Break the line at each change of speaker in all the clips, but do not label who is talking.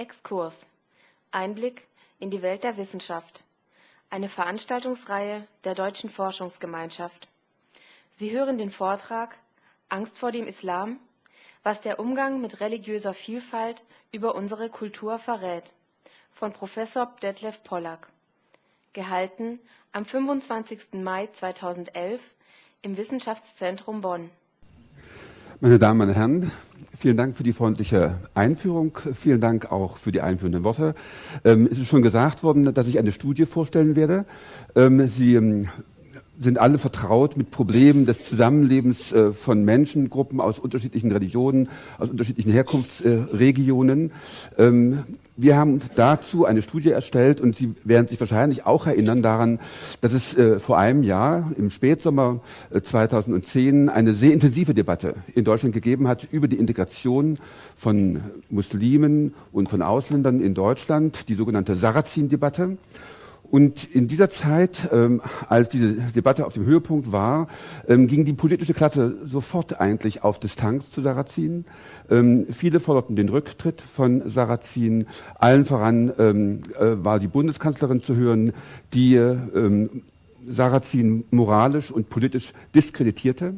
Exkurs Einblick in die Welt der Wissenschaft. Eine Veranstaltungsreihe der Deutschen Forschungsgemeinschaft. Sie hören den Vortrag Angst vor dem Islam, was der Umgang mit religiöser Vielfalt über unsere Kultur verrät von Professor Detlef Pollack. Gehalten am 25. Mai 2011 im Wissenschaftszentrum Bonn.
Meine Damen, meine Herren, vielen Dank für die freundliche Einführung. Vielen Dank auch für die einführenden Worte. Ähm, es ist schon gesagt worden, dass ich eine Studie vorstellen werde. Ähm, Sie ähm, sind alle vertraut mit Problemen des Zusammenlebens äh, von Menschengruppen aus unterschiedlichen Religionen, aus unterschiedlichen Herkunftsregionen. Ähm, wir haben dazu eine Studie erstellt und Sie werden sich wahrscheinlich auch erinnern daran, dass es äh, vor einem Jahr, im Spätsommer 2010, äh, eine sehr intensive Debatte in Deutschland gegeben hat über die Integration von Muslimen und von Ausländern in Deutschland, die sogenannte Sarrazin-Debatte. Und in dieser Zeit, ähm, als diese Debatte auf dem Höhepunkt war, ähm, ging die politische Klasse sofort eigentlich auf Distanz zu Sarrazin. Ähm, viele forderten den Rücktritt von Sarrazin. Allen voran ähm, äh, war die Bundeskanzlerin zu hören, die ähm, Sarrazin moralisch und politisch diskreditierte.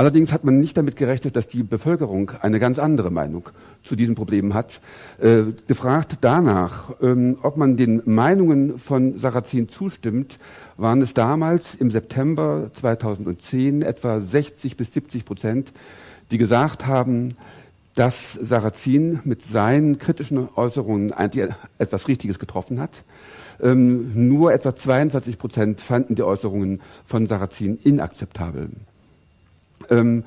Allerdings hat man nicht damit gerechnet, dass die Bevölkerung eine ganz andere Meinung zu diesen Problemen hat. Äh, gefragt danach, ähm, ob man den Meinungen von Sarrazin zustimmt, waren es damals im September 2010 etwa 60 bis 70 Prozent, die gesagt haben, dass Sarrazin mit seinen kritischen Äußerungen eigentlich etwas Richtiges getroffen hat. Ähm, nur etwa 42 Prozent fanden die Äußerungen von Sarrazin inakzeptabel ähm,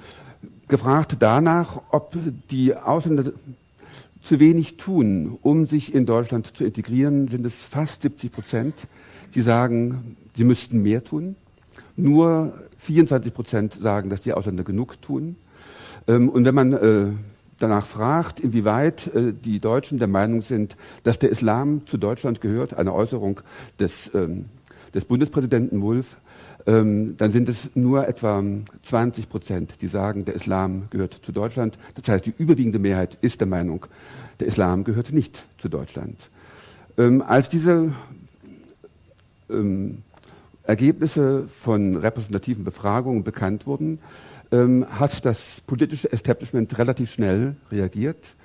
gefragt danach, ob die Ausländer zu wenig tun, um sich in Deutschland zu integrieren, sind es fast 70 Prozent, die sagen, sie müssten mehr tun. Nur 24 Prozent sagen, dass die Ausländer genug tun. Ähm, und wenn man äh, danach fragt, inwieweit äh, die Deutschen der Meinung sind, dass der Islam zu Deutschland gehört, eine Äußerung des, ähm, des Bundespräsidenten Wulff, ähm, dann sind es nur etwa 20 Prozent, die sagen, der Islam gehört zu Deutschland. Das heißt, die überwiegende Mehrheit ist der Meinung, der Islam gehört nicht zu Deutschland. Ähm, als diese ähm, Ergebnisse von repräsentativen Befragungen bekannt wurden, ähm, hat das politische Establishment relativ schnell reagiert.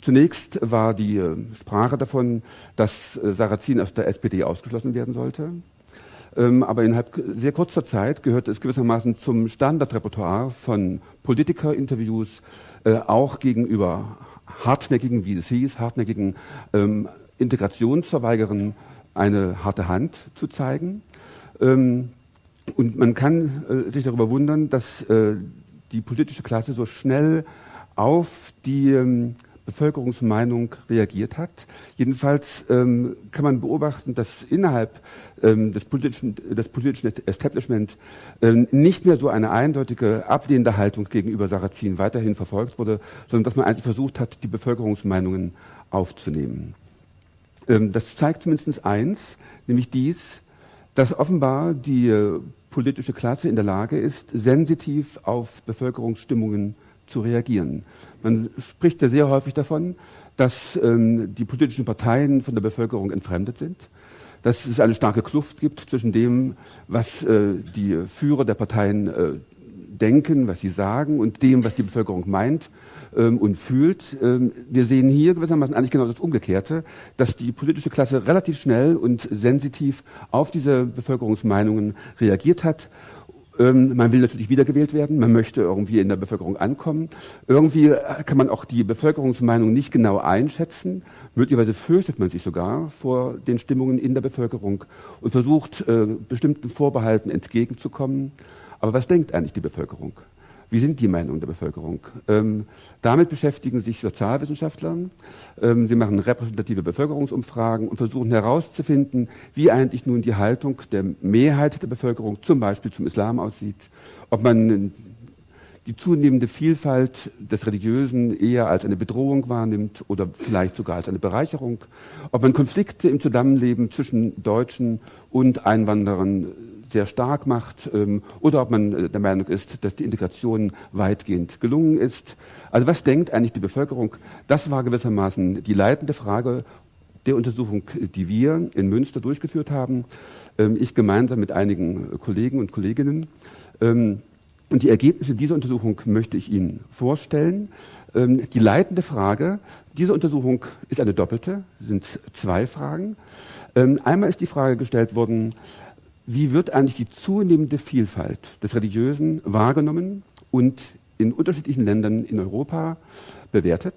Zunächst war die äh, Sprache davon, dass äh, Sarrazin aus der SPD ausgeschlossen werden sollte. Ähm, aber innerhalb sehr kurzer Zeit gehört es gewissermaßen zum Standardrepertoire von Politikerinterviews, äh, auch gegenüber hartnäckigen, wie es hieß, hartnäckigen ähm, Integrationsverweigerern eine harte Hand zu zeigen. Ähm, und man kann äh, sich darüber wundern, dass äh, die politische Klasse so schnell auf die ähm, Bevölkerungsmeinung reagiert hat. Jedenfalls ähm, kann man beobachten, dass innerhalb des, politischen, des politischen Establishment ähm, nicht mehr so eine eindeutige ablehnende Haltung gegenüber Sarrazin weiterhin verfolgt wurde, sondern dass man eigentlich versucht hat, die Bevölkerungsmeinungen aufzunehmen. Ähm, das zeigt zumindest eins, nämlich dies, dass offenbar die äh, politische Klasse in der Lage ist, sensitiv auf Bevölkerungsstimmungen zu reagieren. Man spricht ja sehr häufig davon, dass ähm, die politischen Parteien von der Bevölkerung entfremdet sind, dass es eine starke Kluft gibt zwischen dem, was äh, die Führer der Parteien äh, denken, was sie sagen und dem, was die Bevölkerung meint ähm, und fühlt. Ähm, wir sehen hier gewissermaßen eigentlich genau das Umgekehrte, dass die politische Klasse relativ schnell und sensitiv auf diese Bevölkerungsmeinungen reagiert hat ähm, man will natürlich wiedergewählt werden, man möchte irgendwie in der Bevölkerung ankommen. Irgendwie kann man auch die Bevölkerungsmeinung nicht genau einschätzen. Möglicherweise fürchtet man sich sogar vor den Stimmungen in der Bevölkerung und versucht, äh, bestimmten Vorbehalten entgegenzukommen. Aber was denkt eigentlich die Bevölkerung? Wie sind die Meinungen der Bevölkerung? Ähm, damit beschäftigen sich Sozialwissenschaftler. Ähm, sie machen repräsentative Bevölkerungsumfragen und versuchen herauszufinden, wie eigentlich nun die Haltung der Mehrheit der Bevölkerung zum Beispiel zum Islam aussieht. Ob man die zunehmende Vielfalt des Religiösen eher als eine Bedrohung wahrnimmt oder vielleicht sogar als eine Bereicherung. Ob man Konflikte im Zusammenleben zwischen Deutschen und Einwanderern sehr stark macht ähm, oder ob man äh, der Meinung ist, dass die Integration weitgehend gelungen ist. Also was denkt eigentlich die Bevölkerung? Das war gewissermaßen die leitende Frage der Untersuchung, die wir in Münster durchgeführt haben. Ähm, ich gemeinsam mit einigen Kollegen und Kolleginnen. Ähm, und die Ergebnisse dieser Untersuchung möchte ich Ihnen vorstellen. Ähm, die leitende Frage dieser Untersuchung ist eine doppelte, sind zwei Fragen. Ähm, einmal ist die Frage gestellt worden, wie wird eigentlich die zunehmende Vielfalt des Religiösen wahrgenommen und in unterschiedlichen Ländern in Europa bewertet?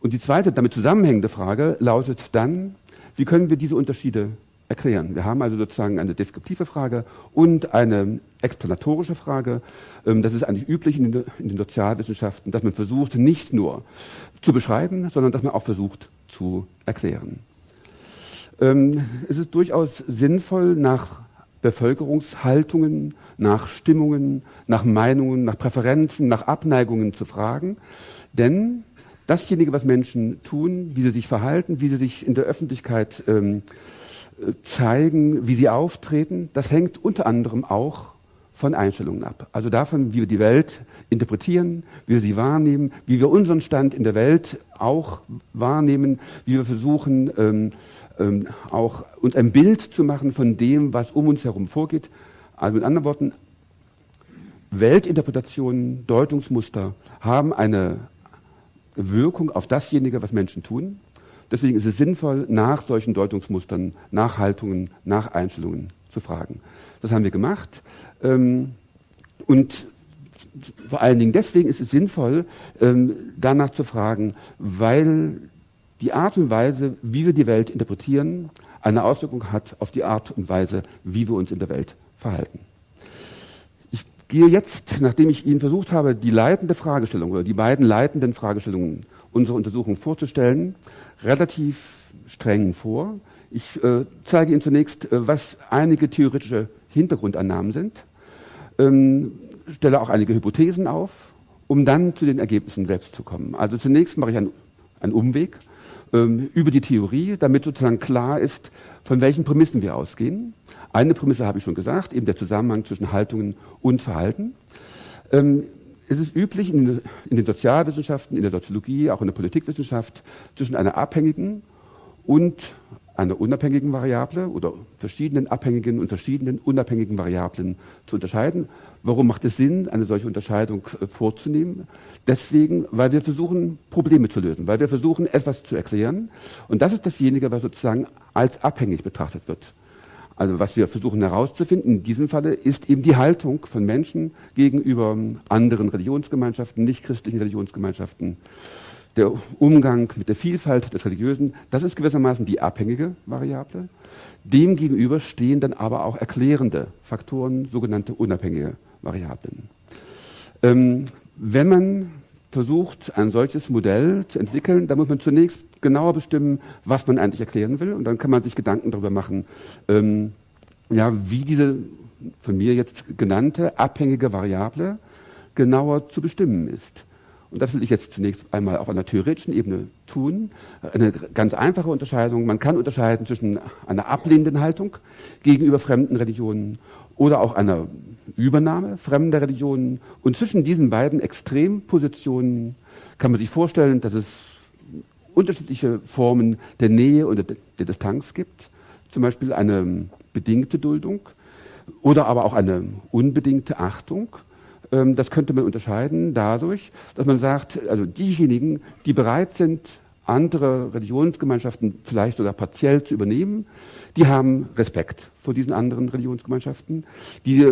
Und die zweite damit zusammenhängende Frage lautet dann, wie können wir diese Unterschiede erklären? Wir haben also sozusagen eine deskriptive Frage und eine explanatorische Frage. Ähm, das ist eigentlich üblich in den, Sozialwissenschaften, dass man versucht, nicht nur zu beschreiben, sondern dass man auch versucht zu erklären. Ähm, es ist durchaus sinnvoll, nach Bevölkerungshaltungen, nach Stimmungen, nach Meinungen, nach Präferenzen, nach Abneigungen zu fragen. Denn dasjenige, was Menschen tun, wie sie sich verhalten, wie sie sich in der Öffentlichkeit ähm, zeigen, wie sie auftreten, das hängt unter anderem auch von Einstellungen ab. Also davon, wie wir die Welt interpretieren, wie wir sie wahrnehmen, wie wir unseren Stand in der Welt auch wahrnehmen, wie wir versuchen, ähm, ähm, auch uns ein Bild zu machen von dem, was um uns herum vorgeht. Also mit anderen Worten, Weltinterpretationen, Deutungsmuster haben eine Wirkung auf dasjenige, was Menschen tun. Deswegen ist es sinnvoll, nach solchen Deutungsmustern, nach Haltungen, nach Einstellungen zu fragen. Das haben wir gemacht. Ähm, und vor allen Dingen deswegen ist es sinnvoll, ähm, danach zu fragen, weil die Art und Weise, wie wir die Welt interpretieren, eine Auswirkung hat auf die Art und Weise, wie wir uns in der Welt verhalten. Ich gehe jetzt, nachdem ich Ihnen versucht habe, die leitende Fragestellung oder die beiden leitenden Fragestellungen unserer Untersuchung vorzustellen, relativ streng vor. Ich äh, zeige Ihnen zunächst, äh, was einige theoretische Hintergrundannahmen sind, ähm, stelle auch einige Hypothesen auf, um dann zu den Ergebnissen selbst zu kommen. Also zunächst mache ich einen, einen Umweg ähm, über die Theorie, damit sozusagen klar ist, von welchen Prämissen wir ausgehen. Eine Prämisse habe ich schon gesagt, eben der Zusammenhang zwischen Haltungen und Verhalten. Ähm, es ist üblich in, in den Sozialwissenschaften, in der Soziologie, auch in der Politikwissenschaft, zwischen einer abhängigen und einer unabhängigen Variable oder verschiedenen abhängigen und verschiedenen unabhängigen Variablen zu unterscheiden. Warum macht es Sinn, eine solche Unterscheidung äh, vorzunehmen? Deswegen, weil wir versuchen, Probleme zu lösen, weil wir versuchen, etwas zu erklären. Und das ist dasjenige, was sozusagen als abhängig betrachtet wird. Also was wir versuchen herauszufinden in diesem Falle ist eben die Haltung von Menschen gegenüber anderen Religionsgemeinschaften, nichtchristlichen Religionsgemeinschaften der Umgang mit der Vielfalt des Religiösen, das ist gewissermaßen die abhängige Variable. Demgegenüber stehen dann aber auch erklärende Faktoren, sogenannte unabhängige Variablen. Ähm, wenn man versucht, ein solches Modell zu entwickeln, dann muss man zunächst genauer bestimmen, was man eigentlich erklären will. Und dann kann man sich Gedanken darüber machen, ähm, ja, wie diese von mir jetzt genannte abhängige Variable genauer zu bestimmen ist. Und das will ich jetzt zunächst einmal auf einer theoretischen Ebene tun. Eine ganz einfache Unterscheidung. Man kann unterscheiden zwischen einer ablehnenden Haltung gegenüber fremden Religionen oder auch einer Übernahme fremder Religionen. Und zwischen diesen beiden Extrempositionen kann man sich vorstellen, dass es unterschiedliche Formen der Nähe und der Distanz gibt. Zum Beispiel eine bedingte Duldung oder aber auch eine unbedingte Achtung das könnte man unterscheiden dadurch, dass man sagt, also diejenigen, die bereit sind, andere Religionsgemeinschaften vielleicht sogar partiell zu übernehmen, die haben Respekt vor diesen anderen Religionsgemeinschaften. Die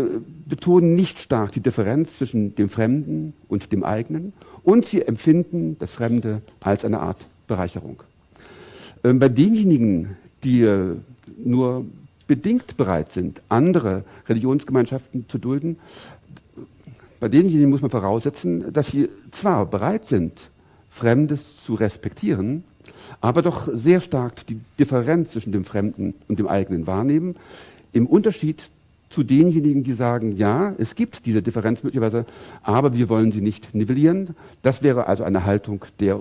betonen nicht stark die Differenz zwischen dem Fremden und dem eigenen und sie empfinden das Fremde als eine Art Bereicherung. Ähm, bei denjenigen, die äh, nur bedingt bereit sind, andere Religionsgemeinschaften zu dulden, bei denjenigen muss man voraussetzen, dass sie zwar bereit sind, Fremdes zu respektieren, aber doch sehr stark die Differenz zwischen dem Fremden und dem eigenen wahrnehmen, im Unterschied zu denjenigen, die sagen, ja, es gibt diese Differenz möglicherweise, aber wir wollen sie nicht nivellieren. Das wäre also eine Haltung der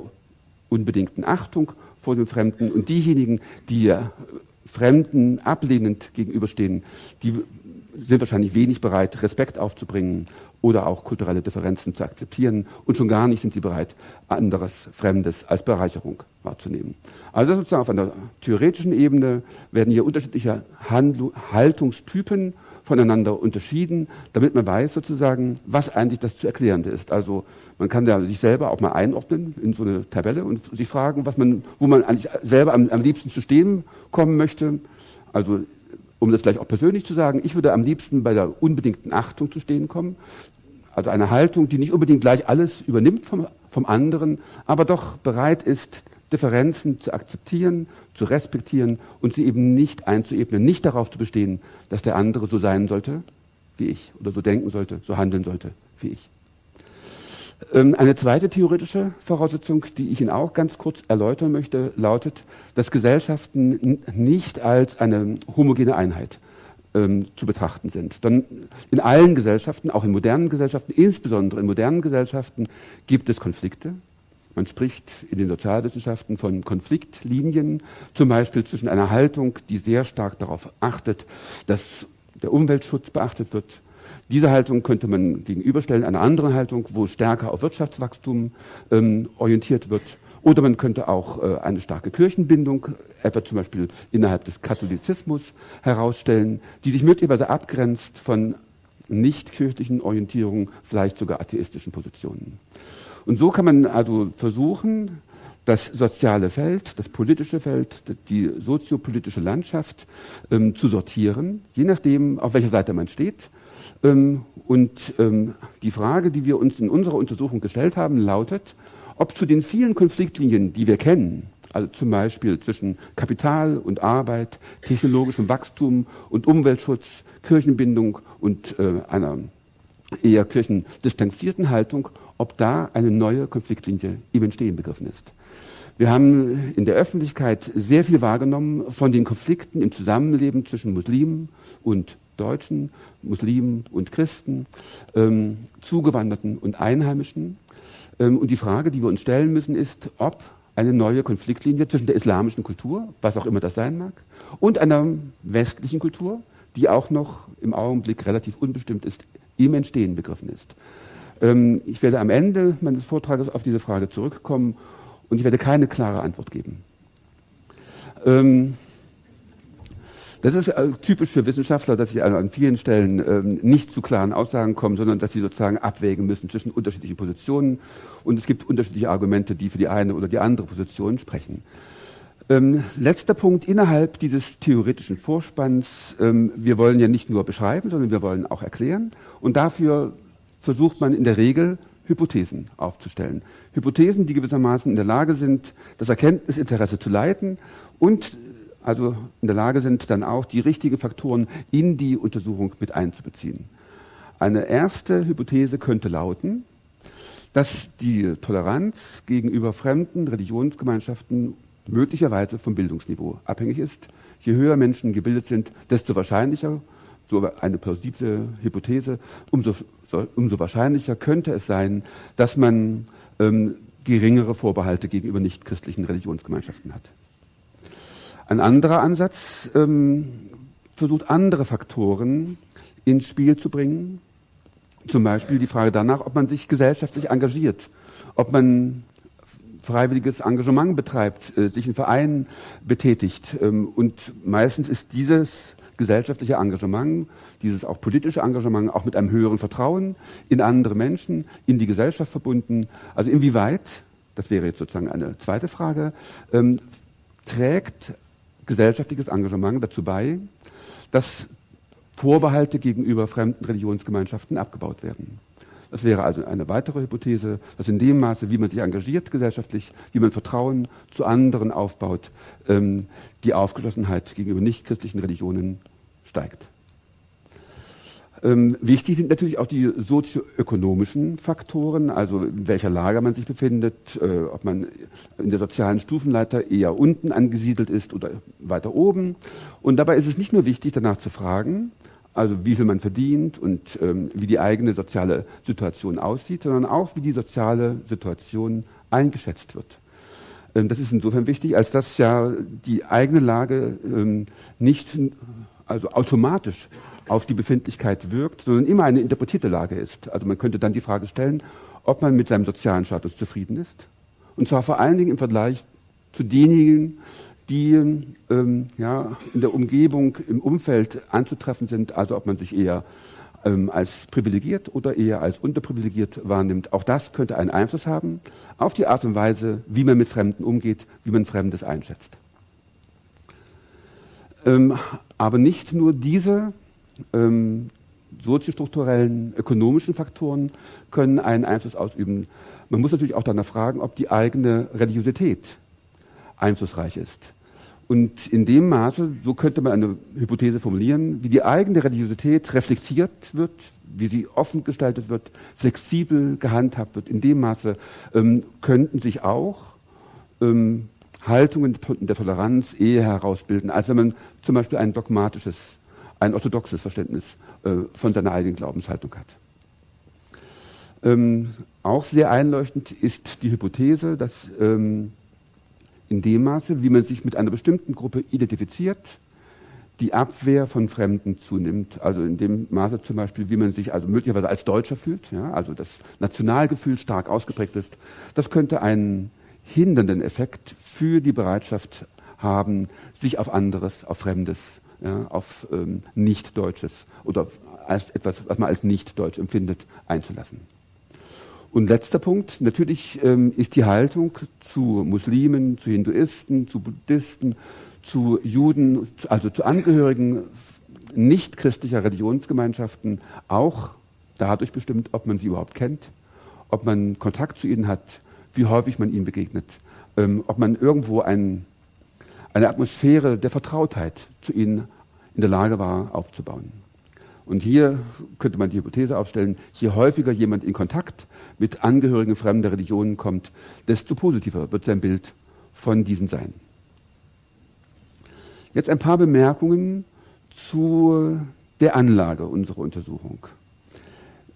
unbedingten Achtung vor dem Fremden. Und diejenigen, die Fremden ablehnend gegenüberstehen, die sind wahrscheinlich wenig bereit, Respekt aufzubringen oder auch kulturelle Differenzen zu akzeptieren. Und schon gar nicht sind sie bereit, anderes, Fremdes als Bereicherung wahrzunehmen. Also sozusagen auf einer theoretischen Ebene werden hier unterschiedliche Handl Haltungstypen voneinander unterschieden, damit man weiß sozusagen, was eigentlich das zu Erklärende ist. Also man kann da sich selber auch mal einordnen in so eine Tabelle und sich fragen, was man, wo man eigentlich selber am, am liebsten zu stehen kommen möchte. Also um das gleich auch persönlich zu sagen, ich würde am liebsten bei der unbedingten Achtung zu stehen kommen. Also eine Haltung, die nicht unbedingt gleich alles übernimmt vom, vom anderen, aber doch bereit ist, Differenzen zu akzeptieren, zu respektieren und sie eben nicht einzuebnen, nicht darauf zu bestehen, dass der andere so sein sollte wie ich oder so denken sollte, so handeln sollte wie ich. Ähm, eine zweite theoretische Voraussetzung, die ich Ihnen auch ganz kurz erläutern möchte, lautet, dass Gesellschaften nicht als eine homogene Einheit ähm, zu betrachten sind. Dann in allen Gesellschaften, auch in modernen Gesellschaften, insbesondere in modernen Gesellschaften, gibt es Konflikte. Man spricht in den Sozialwissenschaften von Konfliktlinien, zum Beispiel zwischen einer Haltung, die sehr stark darauf achtet, dass der Umweltschutz beachtet wird, diese Haltung könnte man gegenüberstellen einer anderen Haltung, wo stärker auf Wirtschaftswachstum ähm, orientiert wird. Oder man könnte auch äh, eine starke Kirchenbindung, etwa zum Beispiel innerhalb des Katholizismus, herausstellen, die sich möglicherweise abgrenzt von nicht-kirchlichen Orientierungen, vielleicht sogar atheistischen Positionen. Und so kann man also versuchen, das soziale Feld, das politische Feld, die soziopolitische Landschaft ähm, zu sortieren, je nachdem, auf welcher Seite man steht und ähm, die Frage, die wir uns in unserer Untersuchung gestellt haben, lautet, ob zu den vielen Konfliktlinien, die wir kennen, also zum Beispiel zwischen Kapital und Arbeit, technologischem Wachstum und Umweltschutz, Kirchenbindung und äh, einer eher kirchendistanzierten Haltung, ob da eine neue Konfliktlinie im Entstehen begriffen ist. Wir haben in der Öffentlichkeit sehr viel wahrgenommen von den Konflikten im Zusammenleben zwischen Muslimen und Deutschen, Muslimen und Christen, ähm, Zugewanderten und Einheimischen. Ähm, und die Frage, die wir uns stellen müssen, ist, ob eine neue Konfliktlinie zwischen der islamischen Kultur, was auch immer das sein mag, und einer westlichen Kultur, die auch noch im Augenblick relativ unbestimmt ist, im Entstehen begriffen ist. Ähm, ich werde am Ende meines Vortrages auf diese Frage zurückkommen und ich werde keine klare Antwort geben. Ähm, das ist äh, typisch für Wissenschaftler, dass sie an vielen Stellen ähm, nicht zu klaren Aussagen kommen, sondern dass sie sozusagen abwägen müssen zwischen unterschiedlichen Positionen. Und es gibt unterschiedliche Argumente, die für die eine oder die andere Position sprechen. Ähm, letzter Punkt innerhalb dieses theoretischen Vorspanns. Ähm, wir wollen ja nicht nur beschreiben, sondern wir wollen auch erklären. Und dafür versucht man in der Regel Hypothesen aufzustellen. Hypothesen, die gewissermaßen in der Lage sind, das Erkenntnisinteresse zu leiten und also in der Lage sind, dann auch die richtigen Faktoren in die Untersuchung mit einzubeziehen. Eine erste Hypothese könnte lauten, dass die Toleranz gegenüber fremden Religionsgemeinschaften möglicherweise vom Bildungsniveau abhängig ist. Je höher Menschen gebildet sind, desto wahrscheinlicher, so eine plausible Hypothese, umso, umso wahrscheinlicher könnte es sein, dass man ähm, geringere Vorbehalte gegenüber nichtchristlichen Religionsgemeinschaften hat. Ein anderer Ansatz ähm, versucht andere Faktoren ins Spiel zu bringen. Zum Beispiel die Frage danach, ob man sich gesellschaftlich engagiert, ob man freiwilliges Engagement betreibt, äh, sich in Vereinen betätigt. Ähm, und meistens ist dieses gesellschaftliche Engagement, dieses auch politische Engagement auch mit einem höheren Vertrauen in andere Menschen, in die Gesellschaft verbunden. Also inwieweit, das wäre jetzt sozusagen eine zweite Frage, ähm, trägt gesellschaftliches Engagement dazu bei, dass Vorbehalte gegenüber fremden Religionsgemeinschaften abgebaut werden. Das wäre also eine weitere Hypothese, dass in dem Maße, wie man sich engagiert gesellschaftlich, wie man Vertrauen zu anderen aufbaut, ähm, die Aufgeschlossenheit gegenüber nichtchristlichen Religionen steigt. Ähm, wichtig sind natürlich auch die sozioökonomischen Faktoren, also in welcher Lage man sich befindet, äh, ob man in der sozialen Stufenleiter eher unten angesiedelt ist oder weiter oben. Und dabei ist es nicht nur wichtig, danach zu fragen, also wie viel man verdient und ähm, wie die eigene soziale Situation aussieht, sondern auch, wie die soziale Situation eingeschätzt wird. Ähm, das ist insofern wichtig, als dass ja die eigene Lage ähm, nicht also automatisch auf die Befindlichkeit wirkt, sondern immer eine interpretierte Lage ist. Also man könnte dann die Frage stellen, ob man mit seinem sozialen Status zufrieden ist. Und zwar vor allen Dingen im Vergleich zu denjenigen, die ähm, ja, in der Umgebung, im Umfeld anzutreffen sind, also ob man sich eher ähm, als privilegiert oder eher als unterprivilegiert wahrnimmt. Auch das könnte einen Einfluss haben auf die Art und Weise, wie man mit Fremden umgeht, wie man Fremdes einschätzt. Ähm, aber nicht nur diese ähm, soziostrukturellen, ökonomischen Faktoren können einen Einfluss ausüben. Man muss natürlich auch danach fragen, ob die eigene Religiosität einflussreich ist. Und in dem Maße, so könnte man eine Hypothese formulieren, wie die eigene Religiosität reflektiert wird, wie sie offen gestaltet wird, flexibel gehandhabt wird, in dem Maße ähm, könnten sich auch ähm, Haltungen der Toleranz eher herausbilden, als wenn man zum Beispiel ein dogmatisches, ein orthodoxes Verständnis äh, von seiner eigenen Glaubenshaltung hat. Ähm, auch sehr einleuchtend ist die Hypothese, dass ähm, in dem Maße, wie man sich mit einer bestimmten Gruppe identifiziert, die Abwehr von Fremden zunimmt. Also in dem Maße zum Beispiel, wie man sich also möglicherweise als Deutscher fühlt, ja, also das Nationalgefühl stark ausgeprägt ist. Das könnte einen hindernden Effekt für die Bereitschaft haben, sich auf anderes, auf Fremdes, ja, auf ähm, Nicht-Deutsches oder als etwas, was man als Nicht-Deutsch empfindet, einzulassen. Und letzter Punkt, natürlich ähm, ist die Haltung zu Muslimen, zu Hinduisten, zu Buddhisten, zu Juden, also zu Angehörigen nicht christlicher Religionsgemeinschaften auch dadurch bestimmt, ob man sie überhaupt kennt, ob man Kontakt zu ihnen hat, wie häufig man ihnen begegnet, ähm, ob man irgendwo ein, eine Atmosphäre der Vertrautheit zu ihnen in der Lage war aufzubauen. Und hier könnte man die Hypothese aufstellen, je häufiger jemand in Kontakt mit Angehörigen fremder Religionen kommt, desto positiver wird sein Bild von diesen sein. Jetzt ein paar Bemerkungen zu der Anlage unserer Untersuchung.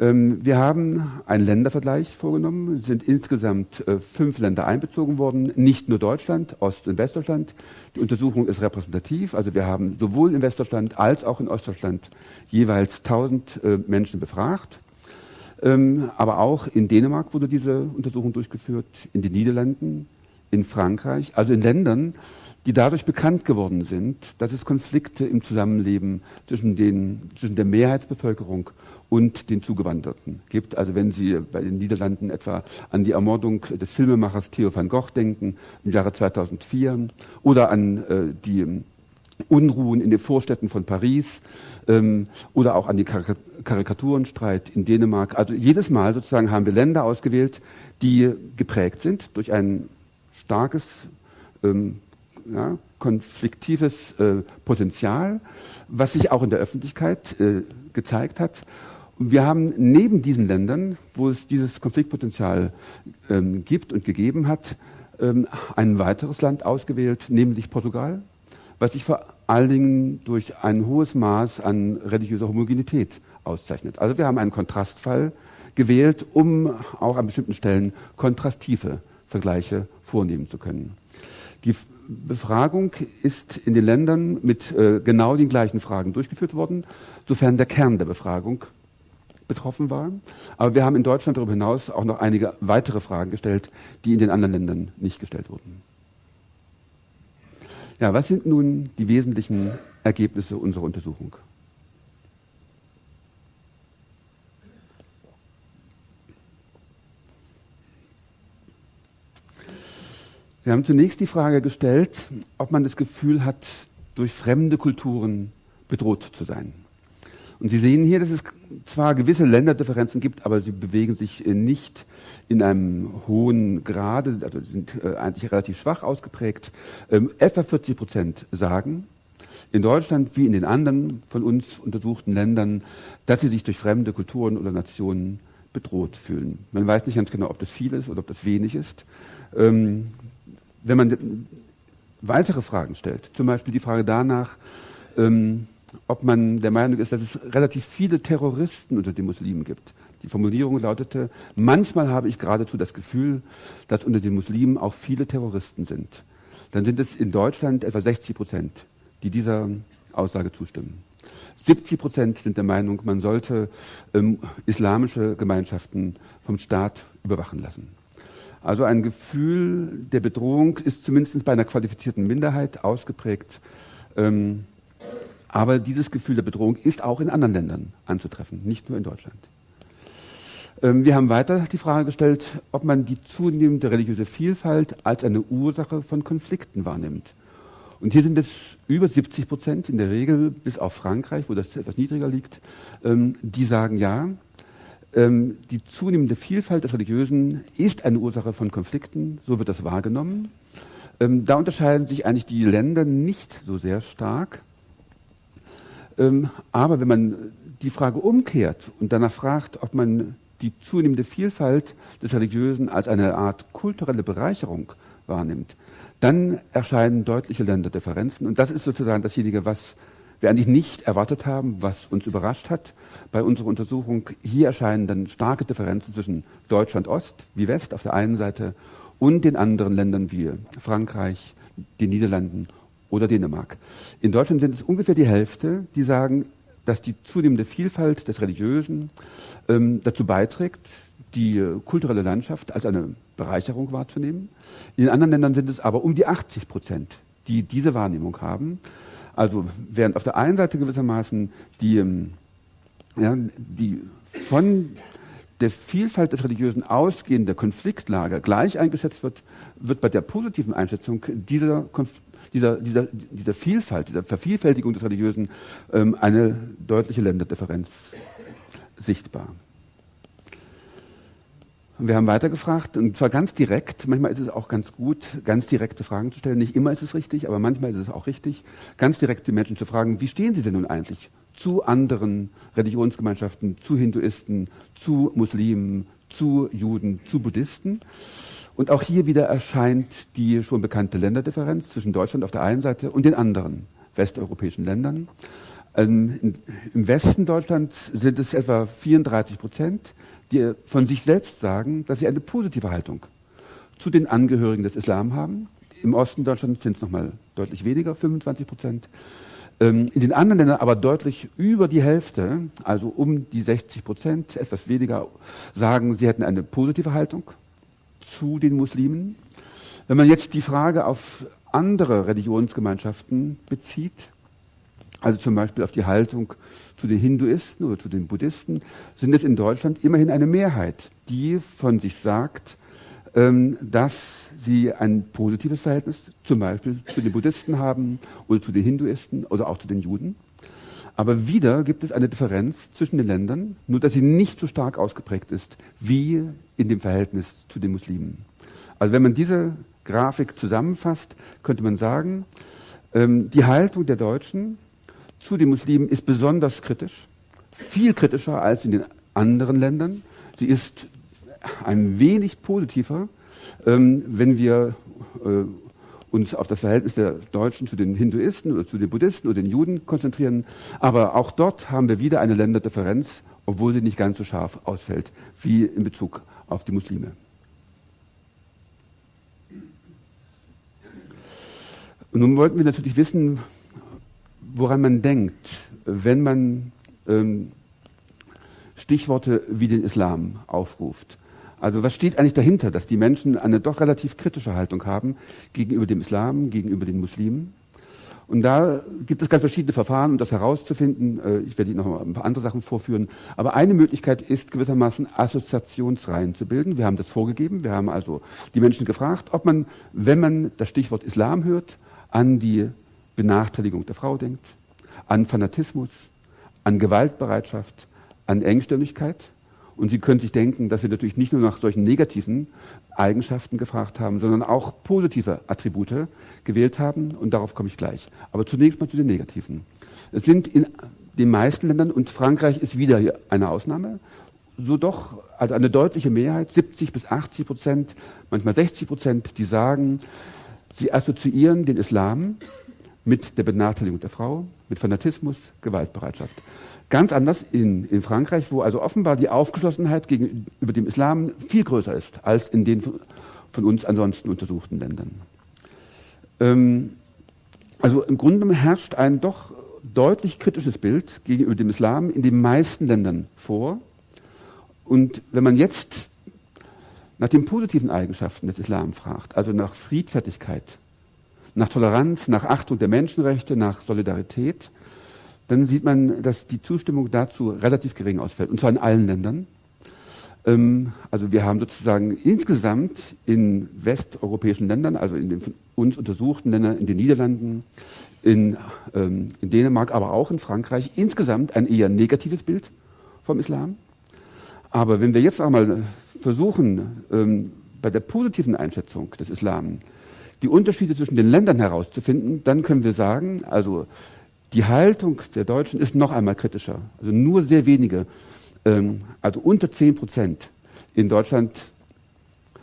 Ähm, wir haben einen Ländervergleich vorgenommen. Es sind insgesamt äh, fünf Länder einbezogen worden, nicht nur Deutschland, Ost- und Westdeutschland. Die Untersuchung ist repräsentativ. Also wir haben sowohl in Westdeutschland als auch in Ostdeutschland jeweils 1000 äh, Menschen befragt. Ähm, aber auch in Dänemark wurde diese Untersuchung durchgeführt, in den Niederlanden, in Frankreich, also in Ländern, die dadurch bekannt geworden sind, dass es Konflikte im Zusammenleben zwischen, den, zwischen der Mehrheitsbevölkerung und den Zugewanderten gibt. Also wenn Sie bei den Niederlanden etwa an die Ermordung des Filmemachers Theo van Gogh denken im Jahre 2004 oder an äh, die Unruhen in den Vorstädten von Paris ähm, oder auch an den Karik Karikaturenstreit in Dänemark. Also jedes Mal sozusagen haben wir Länder ausgewählt, die geprägt sind durch ein starkes ähm, ja, konfliktives äh, Potenzial, was sich auch in der Öffentlichkeit äh, gezeigt hat. Wir haben neben diesen Ländern, wo es dieses Konfliktpotenzial ähm, gibt und gegeben hat, ähm, ein weiteres Land ausgewählt, nämlich Portugal, was sich vor allen Dingen durch ein hohes Maß an religiöser Homogenität auszeichnet. Also wir haben einen Kontrastfall gewählt, um auch an bestimmten Stellen kontrastive Vergleiche vornehmen zu können. Die Befragung ist in den Ländern mit äh, genau den gleichen Fragen durchgeführt worden, sofern der Kern der Befragung betroffen war. Aber wir haben in Deutschland darüber hinaus auch noch einige weitere Fragen gestellt, die in den anderen Ländern nicht gestellt wurden. Ja, was sind nun die wesentlichen Ergebnisse unserer Untersuchung? Wir haben zunächst die Frage gestellt, ob man das Gefühl hat, durch fremde Kulturen bedroht zu sein. Und Sie sehen hier, dass es zwar gewisse Länderdifferenzen gibt, aber sie bewegen sich nicht in einem hohen Grade, also sind äh, eigentlich relativ schwach ausgeprägt. Ähm, etwa 40 Prozent sagen, in Deutschland wie in den anderen von uns untersuchten Ländern, dass sie sich durch fremde Kulturen oder Nationen bedroht fühlen. Man weiß nicht ganz genau, ob das viel ist oder ob das wenig ist. Ähm, wenn man weitere Fragen stellt, zum Beispiel die Frage danach, ähm, ob man der Meinung ist, dass es relativ viele Terroristen unter den Muslimen gibt. Die Formulierung lautete, manchmal habe ich geradezu das Gefühl, dass unter den Muslimen auch viele Terroristen sind. Dann sind es in Deutschland etwa 60 Prozent, die dieser Aussage zustimmen. 70 Prozent sind der Meinung, man sollte ähm, islamische Gemeinschaften vom Staat überwachen lassen. Also ein Gefühl der Bedrohung ist zumindest bei einer qualifizierten Minderheit ausgeprägt. Ähm, aber dieses Gefühl der Bedrohung ist auch in anderen Ländern anzutreffen, nicht nur in Deutschland. Ähm, wir haben weiter die Frage gestellt, ob man die zunehmende religiöse Vielfalt als eine Ursache von Konflikten wahrnimmt. Und hier sind es über 70 Prozent in der Regel, bis auf Frankreich, wo das etwas niedriger liegt, ähm, die sagen ja, ähm, die zunehmende Vielfalt des Religiösen ist eine Ursache von Konflikten, so wird das wahrgenommen. Da unterscheiden sich eigentlich die Länder nicht so sehr stark. Ähm, aber wenn man die Frage umkehrt und danach fragt, ob man die zunehmende Vielfalt des Religiösen als eine Art kulturelle Bereicherung wahrnimmt, dann erscheinen deutliche Länderdifferenzen. Und das ist sozusagen dasjenige, was wir eigentlich nicht erwartet haben, was uns überrascht hat bei unserer Untersuchung. Hier erscheinen dann starke Differenzen zwischen Deutschland Ost wie West auf der einen Seite und den anderen Ländern wie Frankreich, den Niederlanden oder Dänemark. In Deutschland sind es ungefähr die Hälfte, die sagen, dass die zunehmende Vielfalt des Religiösen ähm, dazu beiträgt, die äh, kulturelle Landschaft als eine Bereicherung wahrzunehmen. In anderen Ländern sind es aber um die 80 Prozent, die diese Wahrnehmung haben. Also während auf der einen Seite gewissermaßen die, ähm, ja, die von der Vielfalt des Religiösen ausgehende Konfliktlage gleich eingeschätzt wird, wird bei der positiven Einschätzung dieser, dieser, dieser, dieser Vielfalt, dieser Vervielfältigung des Religiösen ähm, eine deutliche Länderdifferenz sichtbar. Wir haben weitergefragt und zwar ganz direkt. Manchmal ist es auch ganz gut, ganz direkte Fragen zu stellen. Nicht immer ist es richtig, aber manchmal ist es auch richtig, ganz direkt die Menschen zu fragen, wie stehen sie denn nun eigentlich zu anderen Religionsgemeinschaften, zu Hinduisten, zu Muslimen, zu Juden, zu Buddhisten? Und auch hier wieder erscheint die schon bekannte Länderdifferenz zwischen Deutschland auf der einen Seite und den anderen westeuropäischen Ländern. Ähm, Im Westen Deutschlands sind es etwa 34 Prozent, die von sich selbst sagen, dass sie eine positive Haltung zu den Angehörigen des Islam haben. Im Osten Deutschlands sind es nochmal deutlich weniger, 25 Prozent. Ähm, in den anderen Ländern aber deutlich über die Hälfte, also um die 60 Prozent, etwas weniger, sagen, sie hätten eine positive Haltung zu den Muslimen. Wenn man jetzt die Frage auf andere Religionsgemeinschaften bezieht, also zum Beispiel auf die Haltung zu den Hinduisten oder zu den Buddhisten, sind es in Deutschland immerhin eine Mehrheit, die von sich sagt, ähm, dass sie ein positives Verhältnis zum Beispiel zu den Buddhisten haben oder zu den Hinduisten oder auch zu den Juden. Aber wieder gibt es eine Differenz zwischen den Ländern, nur dass sie nicht so stark ausgeprägt ist wie in dem Verhältnis zu den Muslimen. Also wenn man diese Grafik zusammenfasst, könnte man sagen, ähm, die Haltung der Deutschen zu den Muslimen ist besonders kritisch, viel kritischer als in den anderen Ländern. Sie ist ein wenig positiver, ähm, wenn wir äh, uns auf das Verhältnis der Deutschen zu den Hinduisten oder zu den Buddhisten oder den Juden konzentrieren. Aber auch dort haben wir wieder eine Länderdifferenz, obwohl sie nicht ganz so scharf ausfällt wie in Bezug auf die Muslime. Und nun wollten wir natürlich wissen, woran man denkt, wenn man ähm, Stichworte wie den Islam aufruft. Also was steht eigentlich dahinter, dass die Menschen eine doch relativ kritische Haltung haben gegenüber dem Islam, gegenüber den Muslimen? Und da gibt es ganz verschiedene Verfahren, um das herauszufinden. Äh, ich werde Ihnen noch ein paar andere Sachen vorführen. Aber eine Möglichkeit ist gewissermaßen Assoziationsreihen zu bilden. Wir haben das vorgegeben. Wir haben also die Menschen gefragt, ob man, wenn man das Stichwort Islam hört, an die Benachteiligung der Frau denkt, an Fanatismus, an Gewaltbereitschaft, an Engstirnigkeit. Und Sie können sich denken, dass wir natürlich nicht nur nach solchen negativen Eigenschaften gefragt haben, sondern auch positive Attribute gewählt haben. Und darauf komme ich gleich. Aber zunächst mal zu den negativen. Es sind in den meisten Ländern, und Frankreich ist wieder eine Ausnahme, so doch also eine deutliche Mehrheit, 70 bis 80 Prozent, manchmal 60 Prozent, die sagen, sie assoziieren den Islam mit der Benachteiligung der Frau, mit Fanatismus, Gewaltbereitschaft. Ganz anders in, in Frankreich, wo also offenbar die Aufgeschlossenheit gegenüber dem Islam viel größer ist als in den von, uns ansonsten untersuchten Ländern. Ähm, also im Grunde herrscht ein doch deutlich kritisches Bild gegenüber dem Islam in den meisten Ländern vor. Und wenn man jetzt nach den positiven Eigenschaften des Islam fragt, also nach Friedfertigkeit, nach Toleranz, nach Achtung der Menschenrechte, nach Solidarität, dann sieht man, dass die Zustimmung dazu relativ gering ausfällt, und zwar in allen Ländern. Ähm, also wir haben sozusagen insgesamt in westeuropäischen Ländern, also in den von uns untersuchten Ländern, in den Niederlanden, in, ähm, in Dänemark, aber auch in Frankreich, insgesamt ein eher negatives Bild vom Islam. Aber wenn wir jetzt auch mal versuchen, ähm, bei der positiven Einschätzung des Islam die Unterschiede zwischen den Ländern herauszufinden, dann können wir sagen, also die Haltung der Deutschen ist noch einmal kritischer. Also nur sehr wenige, ähm, also unter 10 Prozent in Deutschland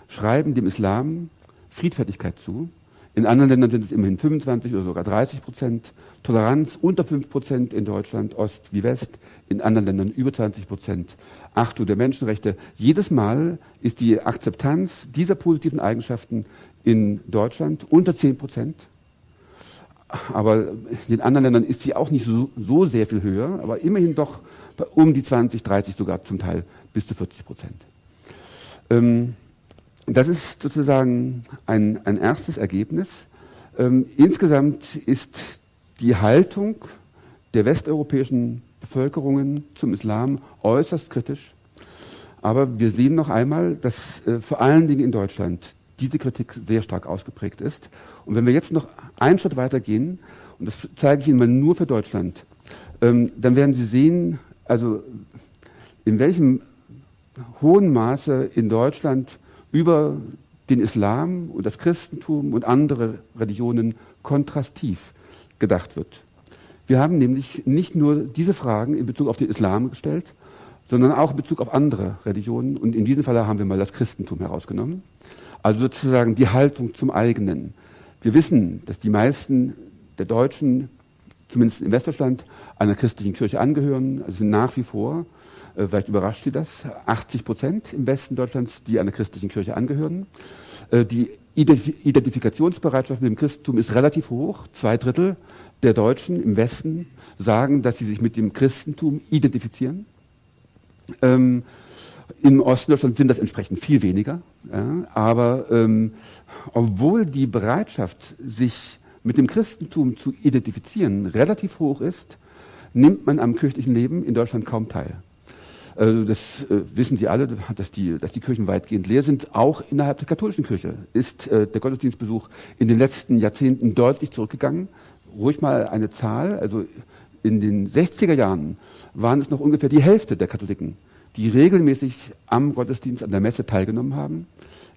schreiben dem Islam Friedfertigkeit zu. In anderen Ländern sind es immerhin 25 oder sogar 30 Prozent. Toleranz unter 5 Prozent in Deutschland, Ost wie West. In anderen Ländern über 20 Prozent. Achtung der Menschenrechte. Jedes Mal ist die Akzeptanz dieser positiven Eigenschaften in Deutschland unter 10 Prozent. Aber in den anderen Ländern ist sie auch nicht so, so, sehr viel höher, aber immerhin doch um die 20, 30, sogar zum Teil bis zu 40 Prozent. Ähm, das ist sozusagen ein, ein erstes Ergebnis. Ähm, insgesamt ist die Haltung der westeuropäischen Bevölkerungen zum Islam äußerst kritisch. Aber wir sehen noch einmal, dass äh, vor allen Dingen in Deutschland diese Kritik sehr stark ausgeprägt ist. Und wenn wir jetzt noch einen Schritt weiter gehen, und das zeige ich Ihnen mal nur für Deutschland, ähm, dann werden Sie sehen, also in welchem hohen Maße in Deutschland über den Islam und das Christentum und andere Religionen kontrastiv gedacht wird. Wir haben nämlich nicht nur diese Fragen in Bezug auf den Islam gestellt, sondern auch in Bezug auf andere Religionen. Und in diesem Fall haben wir mal das Christentum herausgenommen. Also sozusagen die Haltung zum eigenen. Wir wissen, dass die meisten der Deutschen, zumindest in Westdeutschland, einer christlichen Kirche angehören. Also sind nach wie vor, äh, vielleicht überrascht Sie das, 80 Prozent im Westen Deutschlands, die einer christlichen Kirche angehören. Äh, die Identifikationsbereitschaft mit dem Christentum ist relativ hoch. Zwei Drittel der Deutschen im Westen sagen, dass sie sich mit dem Christentum identifizieren. Ähm, Im Osten Deutschlands sind das entsprechend viel weniger. Ja, aber ähm, obwohl die Bereitschaft, sich mit dem Christentum zu identifizieren, relativ hoch ist, nimmt man am kirchlichen Leben in Deutschland kaum teil. Also das äh, wissen Sie alle, dass die, dass die Kirchen weitgehend leer sind. Auch innerhalb der katholischen Kirche ist äh, der Gottesdienstbesuch in den letzten Jahrzehnten deutlich zurückgegangen. Ruhig mal eine Zahl, also in den 60er Jahren waren es noch ungefähr die Hälfte der Katholiken, die regelmäßig am Gottesdienst, an der Messe teilgenommen haben.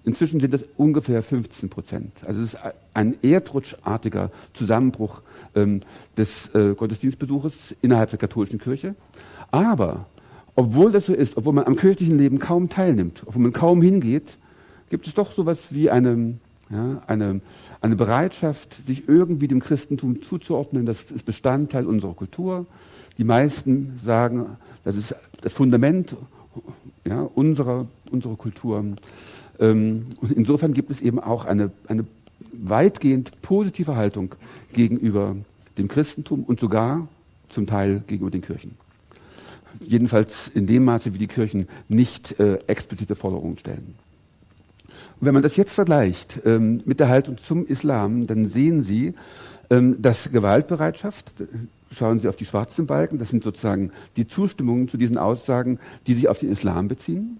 Inzwischen sind es ungefähr 15 Prozent. Also es ist ein erdrutschartiger Zusammenbruch ähm, des äh, Gottesdienstbesuches innerhalb der katholischen Kirche. Aber obwohl das so ist, obwohl man am kirchlichen Leben kaum teilnimmt, obwohl man kaum hingeht, gibt es doch so etwas wie eine, ja, eine, eine Bereitschaft, sich irgendwie dem Christentum zuzuordnen. Das ist Bestandteil unserer Kultur. Die meisten sagen, das ist das Fundament ja, unserer, unserer Kultur. Ähm, und insofern gibt es eben auch eine, eine weitgehend positive Haltung gegenüber dem Christentum und sogar zum Teil gegenüber den Kirchen. Jedenfalls in dem Maße, wie die Kirchen nicht äh, explizite Forderungen stellen. Und wenn man das jetzt vergleicht ähm, mit der Haltung zum Islam, dann sehen Sie, ähm, dass Gewaltbereitschaft, schauen Sie auf die schwarzen Balken, das sind sozusagen die Zustimmungen zu diesen Aussagen, die sich auf den Islam beziehen.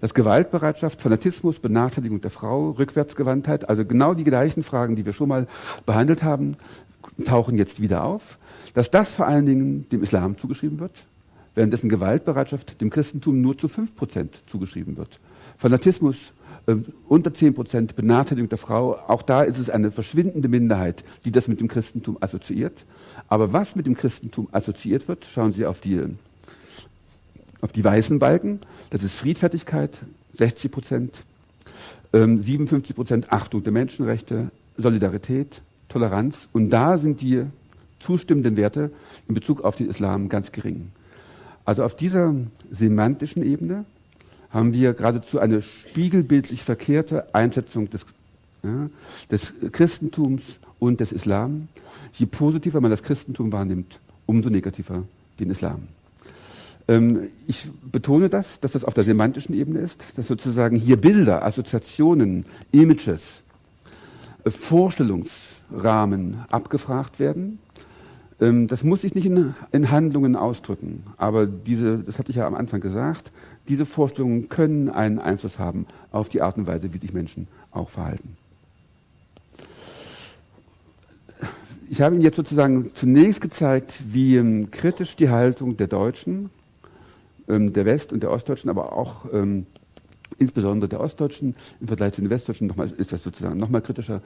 Dass Gewaltbereitschaft, Fanatismus, Benachteiligung der Frau, Rückwärtsgewandtheit, also genau die gleichen Fragen, die wir schon mal behandelt haben, tauchen jetzt wieder auf. Dass das vor allen Dingen dem Islam zugeschrieben wird, währenddessen Gewaltbereitschaft dem Christentum nur zu 5% zugeschrieben wird. Fanatismus unter 10%, Benachteiligung der Frau, auch da ist es eine verschwindende Minderheit, die das mit dem Christentum assoziiert. Aber was mit dem Christentum assoziiert wird, schauen Sie auf die, auf die weißen Balken, das ist Friedfertigkeit, 60 Prozent, ähm, 57 Prozent Achtung der Menschenrechte, Solidarität, Toleranz. Und da sind die zustimmenden Werte in Bezug auf den Islam ganz gering. Also auf dieser semantischen Ebene haben wir geradezu eine spiegelbildlich verkehrte Einschätzung des, ja, des Christentums und des Islam. Je positiver man das Christentum wahrnimmt, umso negativer den Islam. Ähm, ich betone das, dass das auf der semantischen Ebene ist, dass sozusagen hier Bilder, Assoziationen, Images, äh, Vorstellungsrahmen abgefragt werden. Ähm, das muss sich nicht in, Handlungen ausdrücken, aber diese, das hatte ich ja am Anfang gesagt, diese Vorstellungen können einen Einfluss haben auf die Art und Weise, wie sich Menschen auch verhalten. Ich habe Ihnen jetzt sozusagen zunächst gezeigt, wie ähm, kritisch die Haltung der Deutschen ähm, der West- und der Ostdeutschen, aber auch ähm, insbesondere der Ostdeutschen im Vergleich zu den Westdeutschen noch mal, ist das sozusagen noch mal kritischer,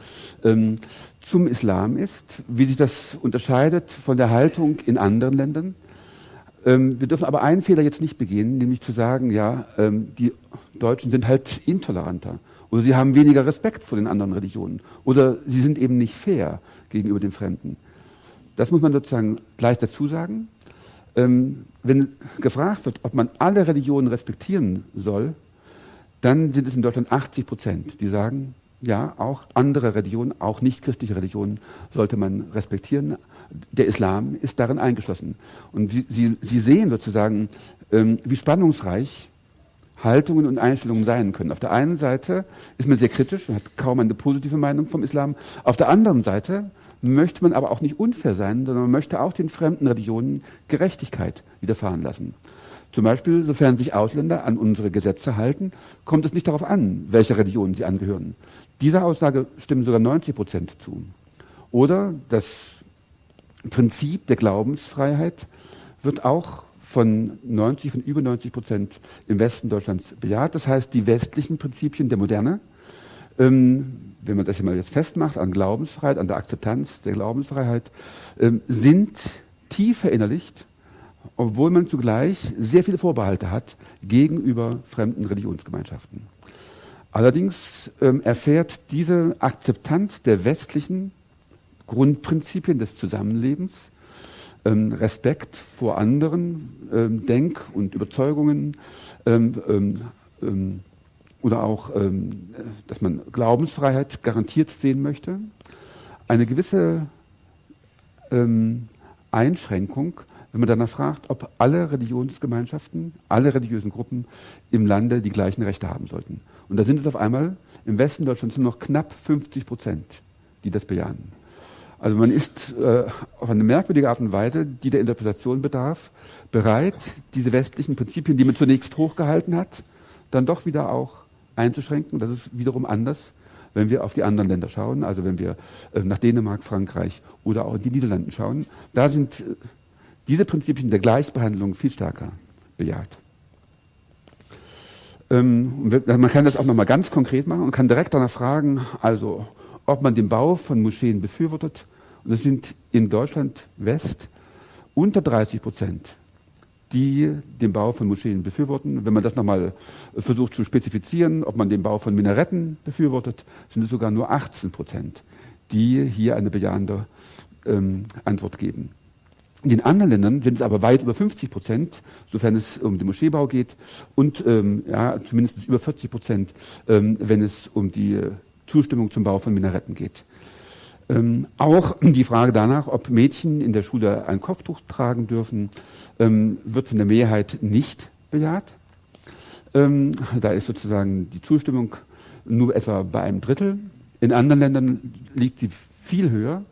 ähm, zum Islam ist, wie sich das unterscheidet von der Haltung in anderen Ländern. Ähm, wir dürfen aber einen Fehler jetzt nicht begehen, nämlich zu sagen, ja, ähm, die Deutschen sind halt intoleranter oder sie haben weniger Respekt vor den anderen Religionen oder sie sind eben nicht fair gegenüber den Fremden. Das muss man sozusagen gleich dazu sagen. Ähm, wenn gefragt wird, ob man alle Religionen respektieren soll, dann sind es in Deutschland 80 Prozent, die sagen, ja, auch andere Religionen, auch nicht christliche Religionen sollte man respektieren. Der Islam ist darin eingeschlossen. Und Sie, Sie, Sie sehen sozusagen, ähm, wie spannungsreich Haltungen und Einstellungen sein können. Auf der einen Seite ist man sehr kritisch und hat kaum eine positive Meinung vom Islam. Auf der anderen Seite möchte man aber auch nicht unfair sein, sondern man möchte auch den fremden Religionen Gerechtigkeit widerfahren lassen. Zum Beispiel, sofern sich Ausländer an unsere Gesetze halten, kommt es nicht darauf an, welcher Religion sie angehören. Dieser Aussage stimmen sogar 90 Prozent zu. Oder das Prinzip der Glaubensfreiheit wird auch von 90, von über 90 Prozent im Westen Deutschlands bejaht. Das heißt, die westlichen Prinzipien der Moderne ähm, wenn man das mal jetzt festmacht, an Glaubensfreiheit, an der Akzeptanz der Glaubensfreiheit, ähm, sind tief verinnerlicht, obwohl man zugleich sehr viele Vorbehalte hat gegenüber fremden Religionsgemeinschaften. Allerdings ähm, erfährt diese Akzeptanz der westlichen Grundprinzipien des Zusammenlebens, ähm, Respekt vor anderen ähm, Denk- und Überzeugungen, ähm, ähm, oder auch, ähm, dass man Glaubensfreiheit garantiert sehen möchte, eine gewisse ähm, Einschränkung, wenn man danach fragt, ob alle Religionsgemeinschaften, alle religiösen Gruppen im Lande die gleichen Rechte haben sollten. Und da sind es auf einmal im Westen Deutschlands nur noch knapp 50 Prozent, die das bejahen. Also man ist äh, auf eine merkwürdige Art und Weise, die der Interpretation bedarf, bereit, diese westlichen Prinzipien, die man zunächst hochgehalten hat, dann doch wieder auch einzuschränken. Das ist wiederum anders, wenn wir auf die anderen Länder schauen, also wenn wir äh, nach Dänemark, Frankreich oder auch in die Niederlande schauen. Da sind äh, diese Prinzipien der Gleichbehandlung viel stärker bejaht. Ähm, man kann das auch nochmal ganz konkret machen und kann direkt danach fragen, also ob man den Bau von Moscheen befürwortet. Und das sind in Deutschland West unter 30 Prozent die den Bau von Moscheen befürworten. Wenn man das nochmal versucht zu spezifizieren, ob man den Bau von Minaretten befürwortet, sind es sogar nur 18 Prozent, die hier eine bejahende ähm, Antwort geben. In den anderen Ländern sind es aber weit über 50 Prozent, sofern es um den Moscheebau geht, und ähm, ja, zumindest über 40 Prozent, ähm, wenn es um die Zustimmung zum Bau von Minaretten geht. Ähm, auch die Frage danach, ob Mädchen in der Schule ein Kopftuch tragen dürfen, ähm, wird von der Mehrheit nicht bejaht. Ähm, da ist sozusagen die Zustimmung nur etwa bei einem Drittel. In anderen Ländern liegt sie viel höher.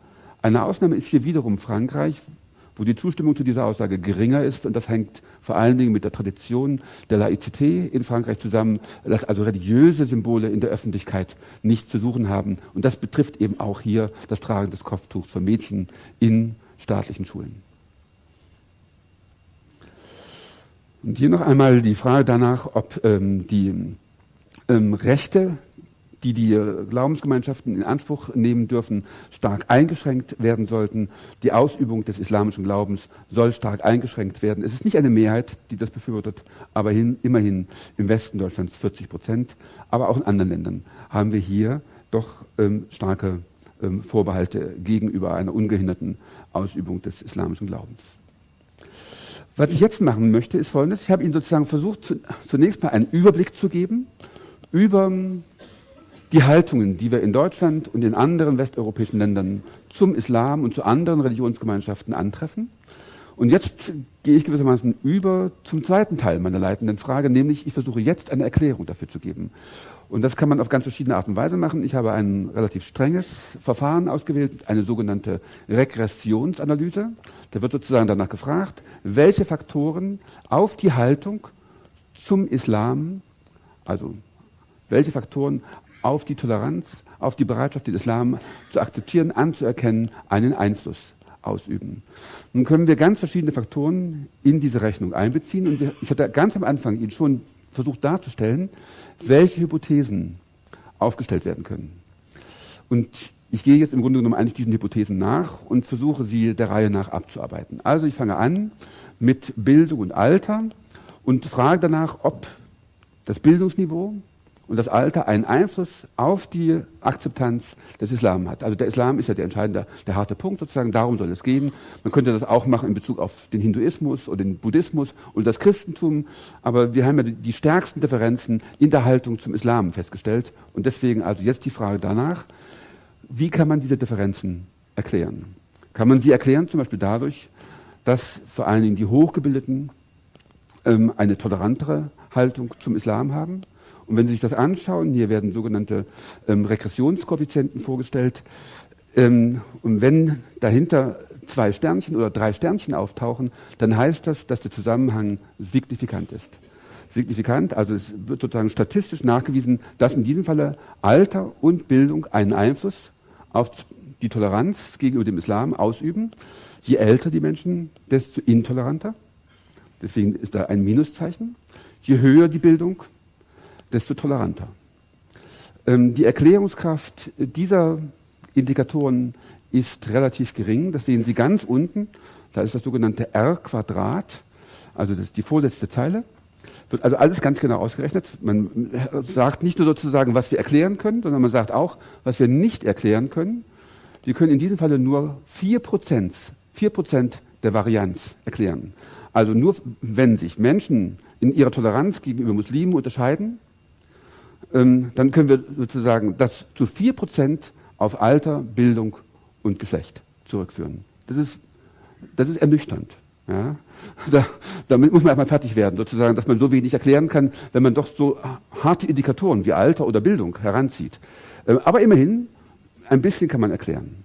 Eine Ausnahme ist hier wiederum Frankreich, wo die Zustimmung zu dieser Aussage geringer ist. Und das hängt vor allen Dingen mit der Tradition der Laizität in Frankreich zusammen, dass also religiöse Symbole in der Öffentlichkeit nichts zu suchen haben. Und das betrifft eben auch hier das Tragen des Kopftuchs von Mädchen in staatlichen Schulen. Und hier noch einmal die Frage danach, ob ähm, die ähm, Rechte die die Glaubensgemeinschaften in Anspruch nehmen dürfen, stark eingeschränkt werden sollten. Die Ausübung des islamischen Glaubens soll stark eingeschränkt werden. Es ist nicht eine Mehrheit, die das befürwortet, aber hin, immerhin im Westen Deutschlands 40 Prozent. Aber auch in anderen Ländern haben wir hier doch ähm, starke ähm, Vorbehalte gegenüber einer ungehinderten Ausübung des islamischen Glaubens. Was ich jetzt machen möchte, ist Folgendes. Ich habe Ihnen sozusagen versucht, zunächst mal einen Überblick zu geben über die Haltungen, die wir in Deutschland und in anderen westeuropäischen Ländern zum Islam und zu anderen Religionsgemeinschaften antreffen. Und jetzt gehe ich gewissermaßen über zum zweiten Teil meiner leitenden Frage, nämlich ich versuche jetzt eine Erklärung dafür zu geben. Und das kann man auf ganz verschiedene Art und Weise machen. Ich habe ein relativ strenges Verfahren ausgewählt, eine sogenannte Regressionsanalyse. Da wird sozusagen danach gefragt, welche Faktoren auf die Haltung zum Islam, also welche Faktoren auf die Toleranz, auf die Bereitschaft, den Islam zu akzeptieren, anzuerkennen, einen Einfluss ausüben. Nun können wir ganz verschiedene Faktoren in diese Rechnung einbeziehen. Und ich hatte ganz am Anfang Ihnen schon versucht darzustellen, welche Hypothesen aufgestellt werden können. Und ich gehe jetzt im Grunde genommen eigentlich diesen Hypothesen nach und versuche sie der Reihe nach abzuarbeiten. Also ich fange an mit Bildung und Alter und frage danach, ob das Bildungsniveau und das Alter einen Einfluss auf die Akzeptanz des Islam hat. Also der Islam ist ja der entscheidende, der harte Punkt sozusagen, darum soll es gehen. Man könnte das auch machen in Bezug auf den Hinduismus oder den Buddhismus und das Christentum, aber wir haben ja die stärksten Differenzen in der Haltung zum Islam festgestellt und deswegen also jetzt die Frage danach, wie kann man diese Differenzen erklären? Kann man sie erklären zum Beispiel dadurch, dass vor allen Dingen die Hochgebildeten ähm, eine tolerantere Haltung zum Islam haben? Und wenn Sie sich das anschauen, hier werden sogenannte ähm, Regressionskoeffizienten vorgestellt. Ähm, und wenn dahinter zwei Sternchen oder drei Sternchen auftauchen, dann heißt das, dass der Zusammenhang signifikant ist. Signifikant, also es wird sozusagen statistisch nachgewiesen, dass in diesem Falle Alter und Bildung einen Einfluss auf die Toleranz gegenüber dem Islam ausüben. Je älter die Menschen, desto intoleranter. Deswegen ist da ein Minuszeichen. Je höher die Bildung, desto toleranter. Ähm, die Erklärungskraft dieser Indikatoren ist relativ gering. Das sehen Sie ganz unten. Da ist das sogenannte R-Quadrat, also die vorletzte Zeile. Wird also alles ganz genau ausgerechnet. Man sagt nicht nur sozusagen, was wir erklären können, sondern man sagt auch, was wir nicht erklären können. Wir können in diesem Falle nur 4%, 4% der Varianz erklären. Also nur wenn sich Menschen in ihrer Toleranz gegenüber Muslimen unterscheiden, ähm, dann können wir sozusagen das zu 4% auf Alter, Bildung und Geschlecht zurückführen. Das ist, das ist ernüchternd. Ja? Da, damit muss man erstmal fertig werden, sozusagen, dass man so wenig erklären kann, wenn man doch so harte Indikatoren wie Alter oder Bildung heranzieht. Ähm, aber immerhin, ein bisschen kann man erklären.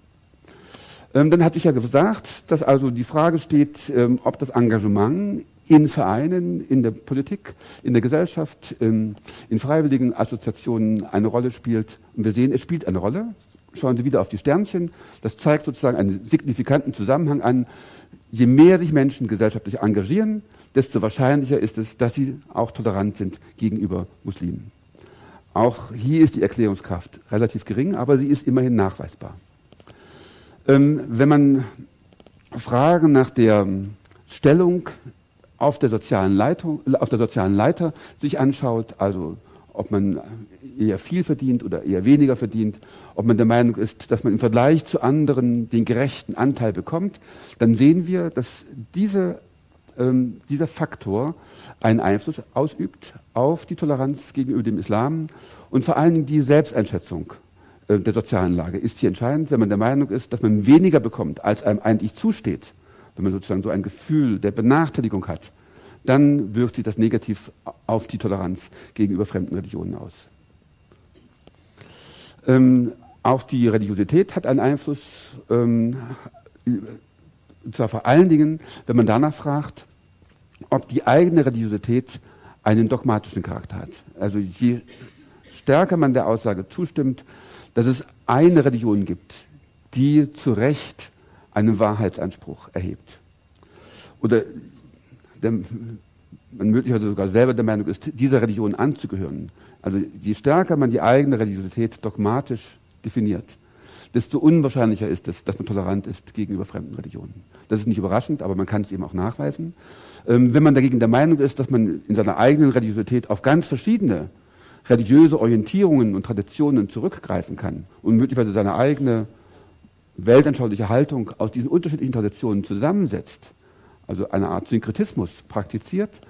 Ähm, dann hatte ich ja gesagt, dass also die Frage steht, ähm, ob das Engagement in Vereinen, in der Politik, in der Gesellschaft, in, in freiwilligen Assoziationen eine Rolle spielt. Und wir sehen, es spielt eine Rolle. Schauen Sie wieder auf die Sternchen. Das zeigt sozusagen einen signifikanten Zusammenhang an. Je mehr sich Menschen gesellschaftlich engagieren, desto wahrscheinlicher ist es, dass sie auch tolerant sind gegenüber Muslimen. Auch hier ist die Erklärungskraft relativ gering, aber sie ist immerhin nachweisbar. Ähm, wenn man Fragen nach der Stellung auf der sozialen Leitung, auf der sozialen Leiter sich anschaut, also ob man eher viel verdient oder eher weniger verdient, ob man der Meinung ist, dass man im Vergleich zu anderen den gerechten Anteil bekommt, dann sehen wir, dass diese, ähm, dieser Faktor einen Einfluss ausübt auf die Toleranz gegenüber dem Islam und vor allen Dingen die Selbsteinschätzung äh, der sozialen Lage. Ist hier entscheidend, wenn man der Meinung ist, dass man weniger bekommt, als einem eigentlich zusteht wenn man sozusagen so ein Gefühl der Benachteiligung hat, dann wirkt sich das negativ auf die Toleranz gegenüber fremden Religionen aus. Ähm, auch die Religiosität hat einen Einfluss, ähm, zwar vor allen Dingen, wenn man danach fragt, ob die eigene Religiosität einen dogmatischen Charakter hat. Also je stärker man der Aussage zustimmt, dass es eine Religion gibt, die zu Recht einen Wahrheitsanspruch erhebt. Oder der, man möglicherweise sogar selber der Meinung ist, dieser Religion anzugehören. Also je stärker man die eigene Religiosität dogmatisch definiert, desto unwahrscheinlicher ist es, dass man tolerant ist gegenüber fremden Religionen. Das ist nicht überraschend, aber man kann es eben auch nachweisen. Ähm, wenn man dagegen der Meinung ist, dass man in seiner eigenen Religiosität auf ganz verschiedene religiöse Orientierungen und Traditionen zurückgreifen kann und möglicherweise seine eigene weltanschauliche Haltung aus diesen unterschiedlichen Traditionen zusammensetzt, also eine Art Synkretismus praktiziert,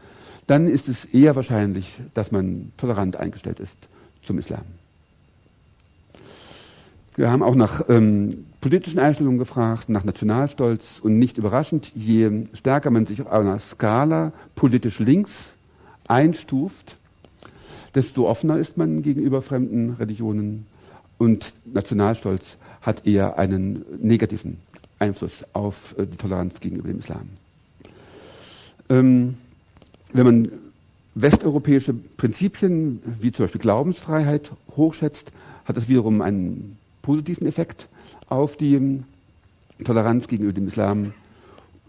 dann ist es eher wahrscheinlich, dass man tolerant eingestellt ist zum Islam. Wir haben auch nach ähm, politischen Einstellungen gefragt, nach Nationalstolz und nicht überraschend, je stärker man sich auf einer Skala politisch links einstuft, desto offener ist man gegenüber fremden Religionen und Nationalstolz hat eher einen negativen Einfluss auf äh, die Toleranz gegenüber dem Islam. Ähm, wenn man westeuropäische Prinzipien wie zum Beispiel Glaubensfreiheit hochschätzt, hat das wiederum einen positiven Effekt auf die ähm, Toleranz gegenüber dem Islam.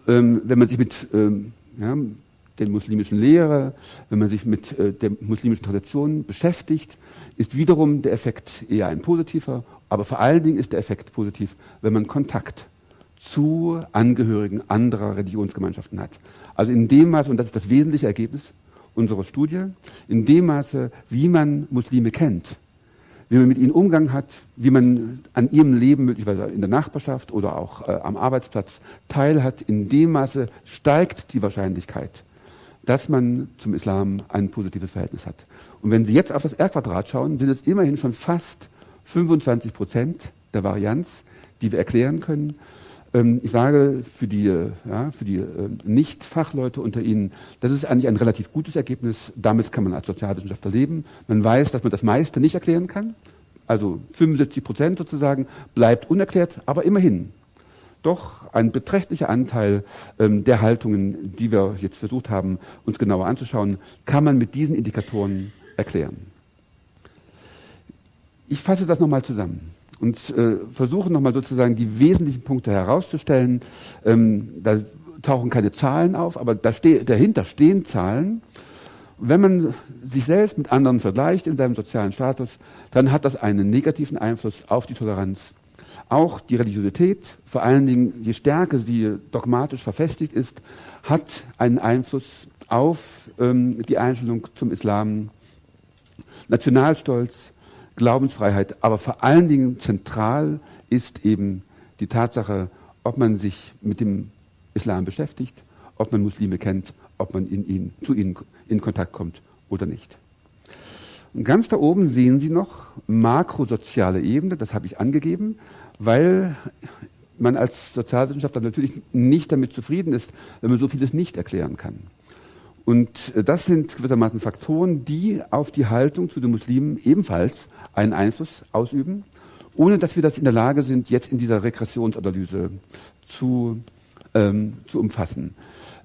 Ähm, wenn man sich mit ähm, ja, den muslimischen Lehre, wenn man sich mit äh, der muslimischen Tradition beschäftigt, ist wiederum der Effekt eher ein positiver, aber vor allen Dingen ist der Effekt positiv, wenn man Kontakt zu Angehörigen anderer Religionsgemeinschaften hat. Also in dem Maße, und das ist das wesentliche Ergebnis unserer Studie, in dem Maße, wie man Muslime kennt, wie man mit ihnen Umgang hat, wie man an ihrem Leben möglicherweise in der Nachbarschaft oder auch äh, am Arbeitsplatz teilhat, in dem Maße steigt die Wahrscheinlichkeit, dass man zum Islam ein positives Verhältnis hat. Und wenn Sie jetzt auf das R-Quadrat schauen, sind es immerhin schon fast 25 Prozent der Varianz, die wir erklären können. Ähm, ich sage für die, ja, für die äh, Nicht-Fachleute unter Ihnen, das ist eigentlich ein relativ gutes Ergebnis. Damit kann man als Sozialwissenschaftler leben. Man weiß, dass man das meiste nicht erklären kann. Also 75 Prozent sozusagen bleibt unerklärt, aber immerhin doch ein beträchtlicher Anteil ähm, der Haltungen, die wir jetzt versucht haben, uns genauer anzuschauen, kann man mit diesen Indikatoren erklären. Ich fasse das nochmal zusammen und äh, versuche nochmal sozusagen die wesentlichen Punkte herauszustellen. Ähm, da tauchen keine Zahlen auf, aber da ste dahinter stehen Zahlen. Wenn man sich selbst mit anderen vergleicht in seinem sozialen Status, dann hat das einen negativen Einfluss auf die Toleranz. Auch die Religiosität, vor allen Dingen je stärker sie dogmatisch verfestigt ist, hat einen Einfluss auf ähm, die Einstellung zum Islam. Nationalstolz, Glaubensfreiheit, aber vor allen Dingen zentral ist eben die Tatsache, ob man sich mit dem Islam beschäftigt, ob man Muslime kennt, ob man in ihn, zu ihnen in Kontakt kommt oder nicht. Und ganz da oben sehen Sie noch makrosoziale Ebene, das habe ich angegeben, weil man als Sozialwissenschaftler natürlich nicht damit zufrieden ist, wenn man so vieles nicht erklären kann. Und äh, das sind gewissermaßen Faktoren, die auf die Haltung zu den Muslimen ebenfalls einen Einfluss ausüben, ohne dass wir das in der Lage sind, jetzt in dieser Regressionsanalyse zu, ähm, zu umfassen.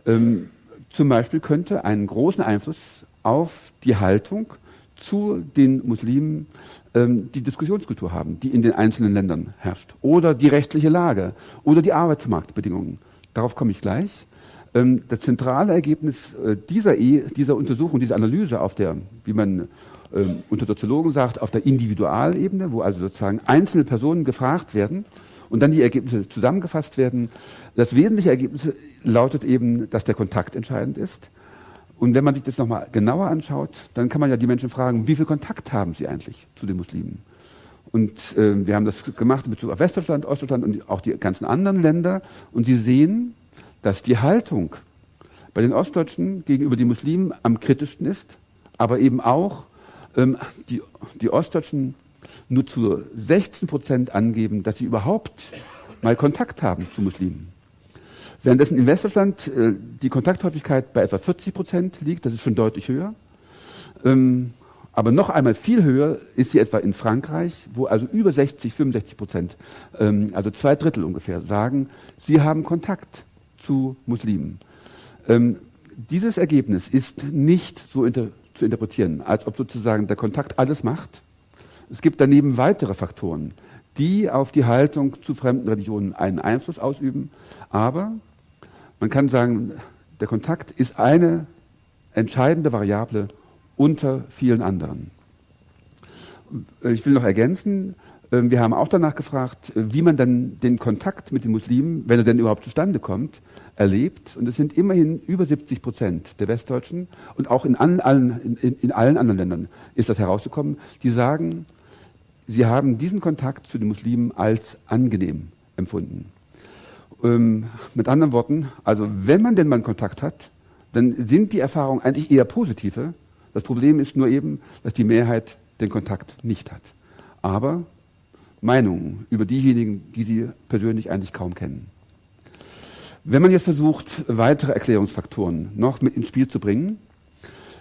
Ähm, zum Beispiel könnte einen großen Einfluss auf die Haltung zu den Muslimen ähm, die Diskussionskultur haben, die in den einzelnen Ländern herrscht, oder die rechtliche Lage oder die Arbeitsmarktbedingungen. Darauf komme ich gleich. Ähm, das zentrale Ergebnis äh, dieser, e, dieser Untersuchung, dieser Analyse auf der, wie man ähm, unter Soziologen sagt, auf der Individualebene, wo also sozusagen einzelne Personen gefragt werden und dann die Ergebnisse zusammengefasst werden. Das wesentliche Ergebnis lautet eben, dass der Kontakt entscheidend ist. Und wenn man sich das nochmal genauer anschaut, dann kann man ja die Menschen fragen, wie viel Kontakt haben sie eigentlich zu den Muslimen? Und äh, wir haben das gemacht in Bezug auf Westdeutschland, Ostdeutschland und auch die ganzen anderen Länder. Und Sie sehen, dass die Haltung bei den Ostdeutschen gegenüber den Muslimen am kritischsten ist, aber eben auch ähm, die, die Ostdeutschen nur zu 16 Prozent angeben, dass sie überhaupt mal Kontakt haben zu Muslimen. Währenddessen in Westdeutschland äh, die Kontakthäufigkeit bei etwa 40 Prozent liegt, das ist schon deutlich höher. Ähm, aber noch einmal viel höher ist sie etwa in Frankreich, wo also über 60, 65 Prozent, ähm, also zwei Drittel ungefähr, sagen, sie haben Kontakt zu Muslimen. Ähm, dieses Ergebnis ist nicht so inter zu interpretieren, als ob sozusagen der Kontakt alles macht. Es gibt daneben weitere Faktoren, die auf die Haltung zu fremden Religionen einen Einfluss ausüben. Aber man kann sagen, der Kontakt ist eine entscheidende Variable unter vielen anderen. Ich will noch ergänzen, wir haben auch danach gefragt, wie man dann den Kontakt mit den Muslimen, wenn er denn überhaupt zustande kommt, erlebt. Und es sind immerhin über 70 Prozent der Westdeutschen und auch in, allen, in, in allen anderen Ländern ist das herausgekommen, die sagen, sie haben diesen Kontakt zu den Muslimen als angenehm empfunden. Ähm, mit anderen Worten, also wenn man denn mal Kontakt hat, dann sind die Erfahrungen eigentlich eher positive. Das Problem ist nur eben, dass die Mehrheit den Kontakt nicht hat. Aber Meinungen über diejenigen, die sie persönlich eigentlich kaum kennen. Wenn man jetzt versucht, weitere Erklärungsfaktoren noch mit ins Spiel zu bringen,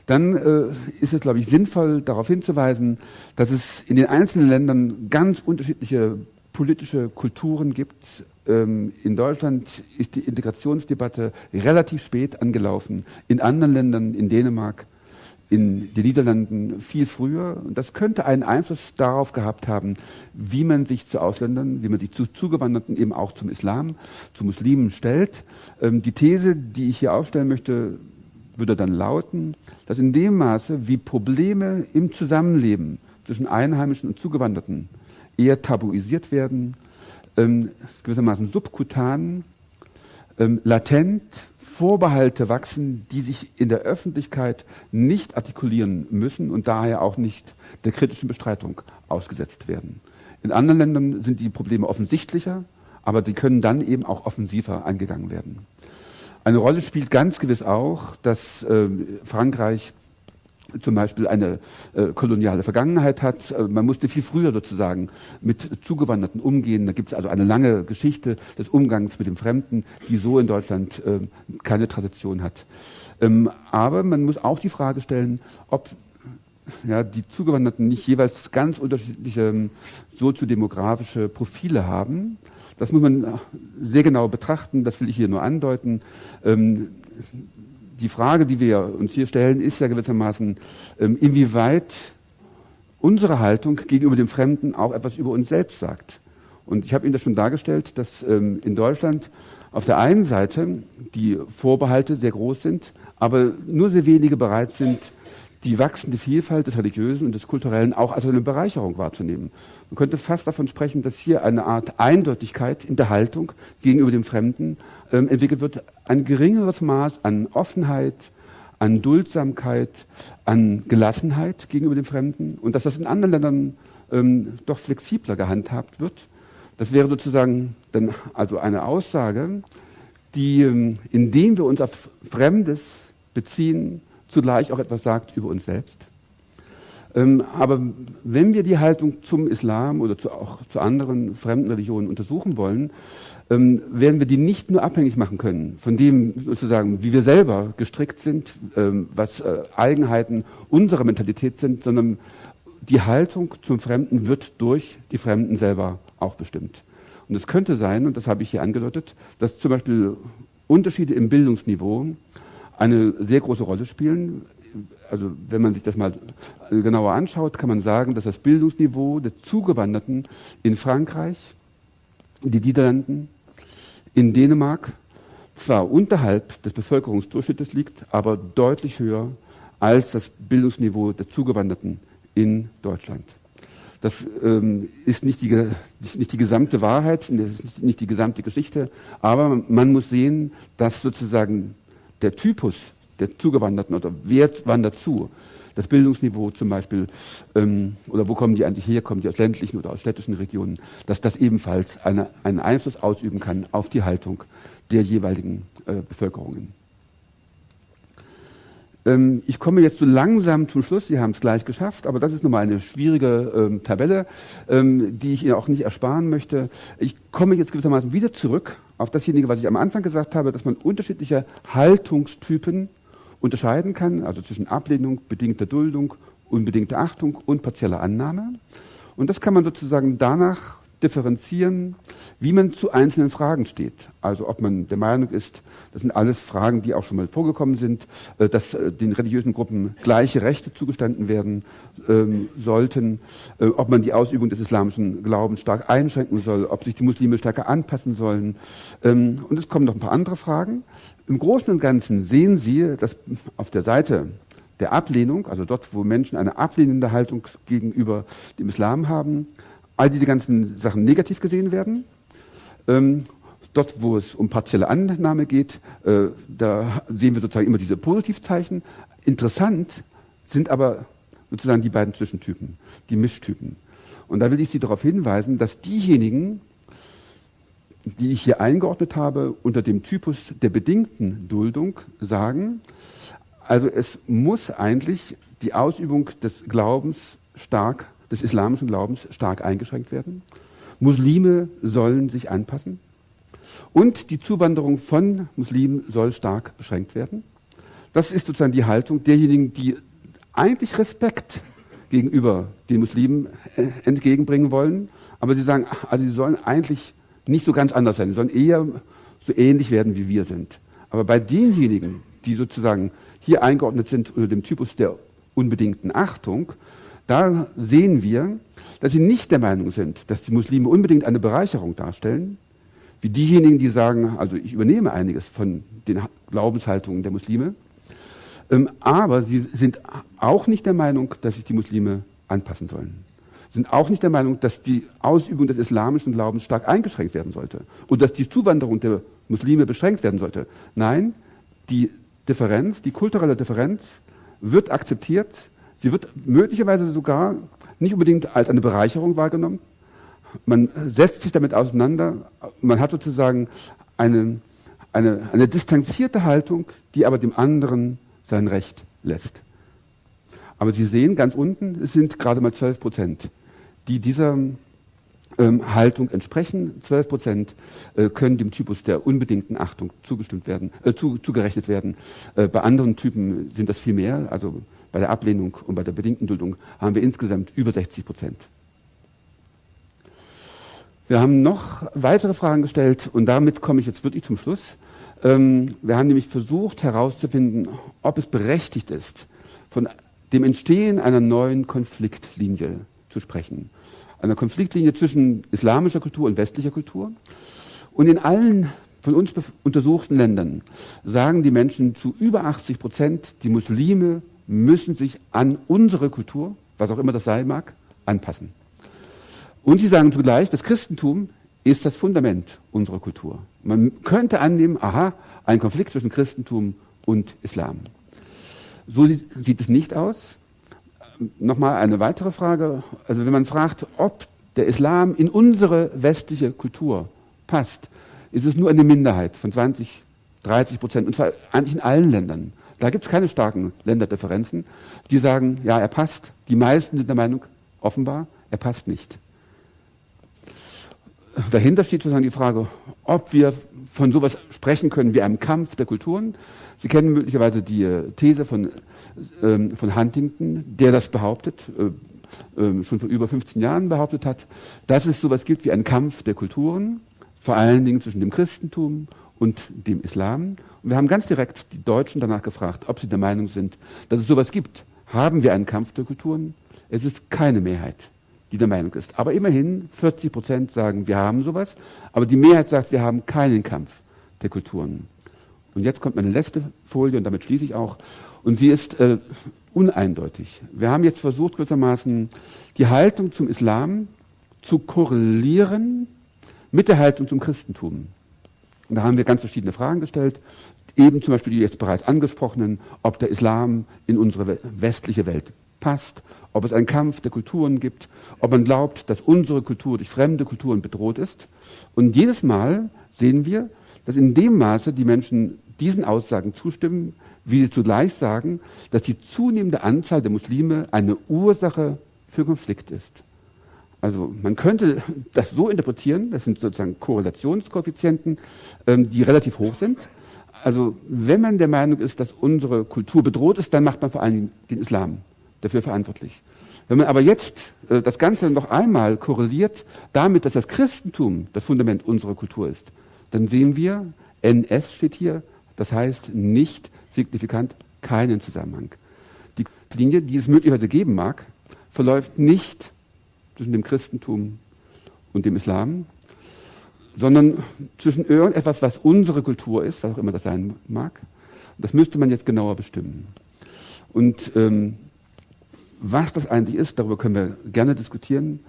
dann äh, ist es, glaube ich, sinnvoll, darauf hinzuweisen, dass es in den einzelnen Ländern ganz unterschiedliche politische Kulturen gibt. Ähm, in Deutschland ist die Integrationsdebatte relativ spät angelaufen. In anderen Ländern, in Dänemark, in den Niederlanden viel früher. Und das könnte einen Einfluss darauf gehabt haben, wie man sich zu Ausländern, wie man sich zu Zugewanderten, eben auch zum Islam, zu Muslimen stellt. Ähm, die These, die ich hier aufstellen möchte, würde dann lauten, dass in dem Maße, wie Probleme im Zusammenleben zwischen Einheimischen und Zugewanderten eher tabuisiert werden, ähm, gewissermaßen subkutan, ähm, latent, Vorbehalte wachsen, die sich in der Öffentlichkeit nicht artikulieren müssen und daher auch nicht der kritischen Bestreitung ausgesetzt werden. In anderen Ländern sind die Probleme offensichtlicher, aber sie können dann eben auch offensiver angegangen werden. Eine Rolle spielt ganz gewiss auch, dass äh, Frankreich zum Beispiel eine äh, koloniale Vergangenheit hat. Äh, man musste viel früher sozusagen mit Zugewanderten umgehen. Da gibt es also eine lange Geschichte des Umgangs mit dem Fremden, die so in Deutschland äh, keine Tradition hat. Ähm, aber man muss auch die Frage stellen, ob ja, die Zugewanderten nicht jeweils ganz unterschiedliche ähm, soziodemografische Profile haben. Das muss man sehr genau betrachten, das will ich hier nur andeuten. Ähm, die Frage, die wir uns hier stellen, ist ja gewissermaßen, ähm, inwieweit unsere Haltung gegenüber dem Fremden auch etwas über uns selbst sagt. Und ich habe Ihnen das schon dargestellt, dass ähm, in Deutschland auf der einen Seite die Vorbehalte sehr groß sind, aber nur sehr wenige bereit sind, die wachsende Vielfalt des Religiösen und des Kulturellen auch als eine Bereicherung wahrzunehmen. Man könnte fast davon sprechen, dass hier eine Art Eindeutigkeit in der Haltung gegenüber dem Fremden ähm, entwickelt wird, ein geringeres Maß an Offenheit, an Duldsamkeit, an Gelassenheit gegenüber dem Fremden und dass das in anderen Ländern ähm, doch flexibler gehandhabt wird. Das wäre sozusagen dann also eine Aussage, die, ähm, indem wir uns auf Fremdes beziehen, zugleich auch etwas sagt über uns selbst. Ähm, aber wenn wir die Haltung zum Islam oder zu, auch zu anderen fremden Religionen untersuchen wollen, ähm, werden wir die nicht nur abhängig machen können von dem sozusagen, wie wir selber gestrickt sind, ähm, was äh, Eigenheiten unserer Mentalität sind, sondern die Haltung zum Fremden wird durch die Fremden selber auch bestimmt. Und es könnte sein, und das habe ich hier angedeutet, dass zum Beispiel Unterschiede im Bildungsniveau eine sehr große Rolle spielen. Also wenn man sich das mal genauer anschaut, kann man sagen, dass das Bildungsniveau der Zugewanderten in Frankreich, in die Niederlanden, in Dänemark zwar unterhalb des Bevölkerungsdurchschnittes liegt, aber deutlich höher als das Bildungsniveau der Zugewanderten in Deutschland. Das ähm, ist nicht die, nicht die gesamte Wahrheit, das ist nicht die gesamte Geschichte, aber man muss sehen, dass sozusagen der Typus der Zugewanderten oder wer wandert zu, das Bildungsniveau zum Beispiel, ähm, oder wo kommen die eigentlich her, kommen die aus ländlichen oder aus städtischen Regionen, dass das ebenfalls eine, einen Einfluss ausüben kann auf die Haltung der jeweiligen äh, Bevölkerungen. Ähm, ich komme jetzt so langsam zum Schluss, Sie haben es gleich geschafft, aber das ist nochmal eine schwierige ähm, Tabelle, ähm, die ich Ihnen auch nicht ersparen möchte. Ich komme jetzt gewissermaßen wieder zurück auf dasjenige, was ich am Anfang gesagt habe, dass man unterschiedliche Haltungstypen unterscheiden kann, also zwischen Ablehnung, bedingter Duldung, unbedingter Achtung und partieller Annahme. Und das kann man sozusagen danach differenzieren, wie man zu einzelnen Fragen steht. Also ob man der Meinung ist, das sind alles Fragen, die auch schon mal vorgekommen sind, äh, dass äh, den religiösen Gruppen gleiche Rechte zugestanden werden ähm, sollten, äh, ob man die Ausübung des islamischen Glaubens stark einschränken soll, ob sich die Muslime stärker anpassen sollen. Ähm, und es kommen noch ein paar andere Fragen. Im Großen und Ganzen sehen Sie, dass auf der Seite der Ablehnung, also dort, wo Menschen eine ablehnende Haltung gegenüber dem Islam haben, all diese ganzen Sachen negativ gesehen werden. Ähm, dort, wo es um partielle Annahme geht, äh, da sehen wir sozusagen immer diese Positivzeichen. Interessant sind aber sozusagen die beiden Zwischentypen, die Mischtypen. Und da will ich Sie darauf hinweisen, dass diejenigen, die ich hier eingeordnet habe, unter dem Typus der bedingten Duldung sagen, also es muss eigentlich die Ausübung des Glaubens stark, des islamischen Glaubens stark eingeschränkt werden. Muslime sollen sich anpassen und die Zuwanderung von Muslimen soll stark beschränkt werden. Das ist sozusagen die Haltung derjenigen, die eigentlich Respekt gegenüber den Muslimen äh, entgegenbringen wollen, aber sie sagen, also sie sollen eigentlich nicht so ganz anders sein, sie sollen eher so ähnlich werden, wie wir sind. Aber bei denjenigen, die sozusagen hier eingeordnet sind unter dem Typus der unbedingten Achtung, da sehen wir, dass sie nicht der Meinung sind, dass die Muslime unbedingt eine Bereicherung darstellen, wie diejenigen, die sagen, also ich übernehme einiges von den Glaubenshaltungen der Muslime, ähm, aber sie sind auch nicht der Meinung, dass sich die Muslime anpassen sollen. Sie sind auch nicht der Meinung, dass die Ausübung des islamischen Glaubens stark eingeschränkt werden sollte und dass die Zuwanderung der Muslime beschränkt werden sollte. Nein, die Differenz, die kulturelle Differenz wird akzeptiert, sie wird möglicherweise sogar nicht unbedingt als eine Bereicherung wahrgenommen. Man setzt sich damit auseinander, man hat sozusagen eine, eine, eine distanzierte Haltung, die aber dem anderen sein Recht lässt. Aber Sie sehen ganz unten, es sind gerade mal 12 Prozent, die dieser ähm, Haltung entsprechen. 12 Prozent äh, können dem Typus der unbedingten Achtung zugestimmt werden, äh, zu, zugerechnet werden. Äh, bei anderen Typen sind das viel mehr. Also bei der Ablehnung und bei der bedingten Duldung haben wir insgesamt über 60 Prozent. Wir haben noch weitere Fragen gestellt und damit komme ich jetzt wirklich zum Schluss. Ähm, wir haben nämlich versucht herauszufinden, ob es berechtigt ist, von dem Entstehen einer neuen Konfliktlinie zu sprechen einer Konfliktlinie zwischen islamischer Kultur und westlicher Kultur. Und in allen von uns untersuchten Ländern sagen die Menschen zu über 80 Prozent, die Muslime müssen sich an unsere Kultur, was auch immer das sein mag, anpassen. Und sie sagen zugleich, das Christentum ist das Fundament unserer Kultur. Man könnte annehmen, aha, ein Konflikt zwischen Christentum und Islam. So sieht es nicht aus nochmal eine weitere Frage. Also wenn man fragt, ob der Islam in unsere westliche Kultur passt, ist es nur eine Minderheit von 20, 30 Prozent, und zwar eigentlich in allen Ländern. Da gibt es keine starken Länderdifferenzen, die sagen, ja, er passt. Die meisten sind der Meinung, offenbar, er passt nicht. Dahinter steht sozusagen die Frage, ob wir von sowas sprechen können wie einem Kampf der Kulturen. Sie kennen möglicherweise die äh, These von ähm, von Huntington, der das behauptet, äh, äh, schon vor über 15 Jahren behauptet hat, dass es sowas gibt wie einen Kampf der Kulturen, vor allen Dingen zwischen dem Christentum und dem Islam. Und wir haben ganz direkt die Deutschen danach gefragt, ob sie der Meinung sind, dass es sowas gibt. Haben wir einen Kampf der Kulturen? Es ist keine Mehrheit, die der Meinung ist. Aber immerhin 40 Prozent sagen, wir haben sowas. Aber die Mehrheit sagt, wir haben keinen Kampf der Kulturen. Und jetzt kommt meine letzte Folie und damit schließe ich auch. Und sie ist äh, uneindeutig. Wir haben jetzt versucht, gewissermaßen die Haltung zum Islam zu korrelieren mit der Haltung zum Christentum. Und da haben wir ganz verschiedene Fragen gestellt. Eben zum Beispiel die jetzt bereits angesprochenen, ob der Islam in unsere westliche Welt passt, ob es einen Kampf der Kulturen gibt, ob man glaubt, dass unsere Kultur durch fremde Kulturen bedroht ist. Und jedes Mal sehen wir, dass in dem Maße die Menschen diesen Aussagen zustimmen, wie sie zugleich sagen, dass die zunehmende Anzahl der Muslime eine Ursache für Konflikt ist. Also man könnte das so interpretieren, das sind sozusagen Korrelationskoeffizienten, ähm, die relativ hoch sind. Also wenn man der Meinung ist, dass unsere Kultur bedroht ist, dann macht man vor allem den Islam dafür verantwortlich. Wenn man aber jetzt äh, das Ganze noch einmal korreliert damit, dass das Christentum das Fundament unserer Kultur ist, dann sehen wir, NS steht hier, das heißt nicht signifikant keinen Zusammenhang. Die Linie, die es möglicherweise geben mag, verläuft nicht zwischen dem Christentum und dem Islam, sondern zwischen irgendetwas, was unsere Kultur ist, was auch immer das sein mag. Das müsste man jetzt genauer bestimmen. Und ähm, was das eigentlich ist, darüber können wir gerne diskutieren.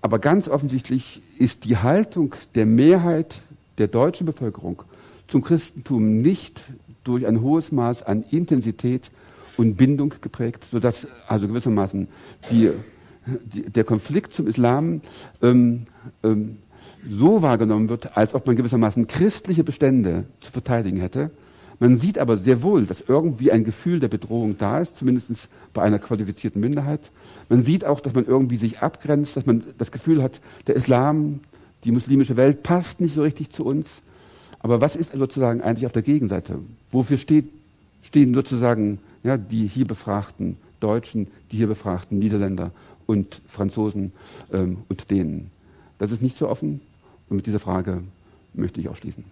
Aber ganz offensichtlich ist die Haltung der Mehrheit der deutschen Bevölkerung zum Christentum nicht durch ein hohes Maß an Intensität und Bindung geprägt, sodass also gewissermaßen die, der Konflikt zum Islam ähm, ähm, so wahrgenommen wird, als ob man gewissermaßen christliche Bestände zu verteidigen hätte. Man sieht aber sehr wohl, dass irgendwie ein Gefühl der Bedrohung da ist, zumindest bei einer qualifizierten Minderheit. Man sieht auch, dass man irgendwie sich abgrenzt, dass man das Gefühl hat, der Islam die muslimische Welt passt nicht so richtig zu uns. Aber was ist sozusagen eigentlich auf der Gegenseite? Wofür steht, stehen sozusagen ja, die hier befragten Deutschen, die hier befragten Niederländer und Franzosen ähm, und Dänen? Das ist nicht so offen und mit dieser Frage möchte ich auch schließen.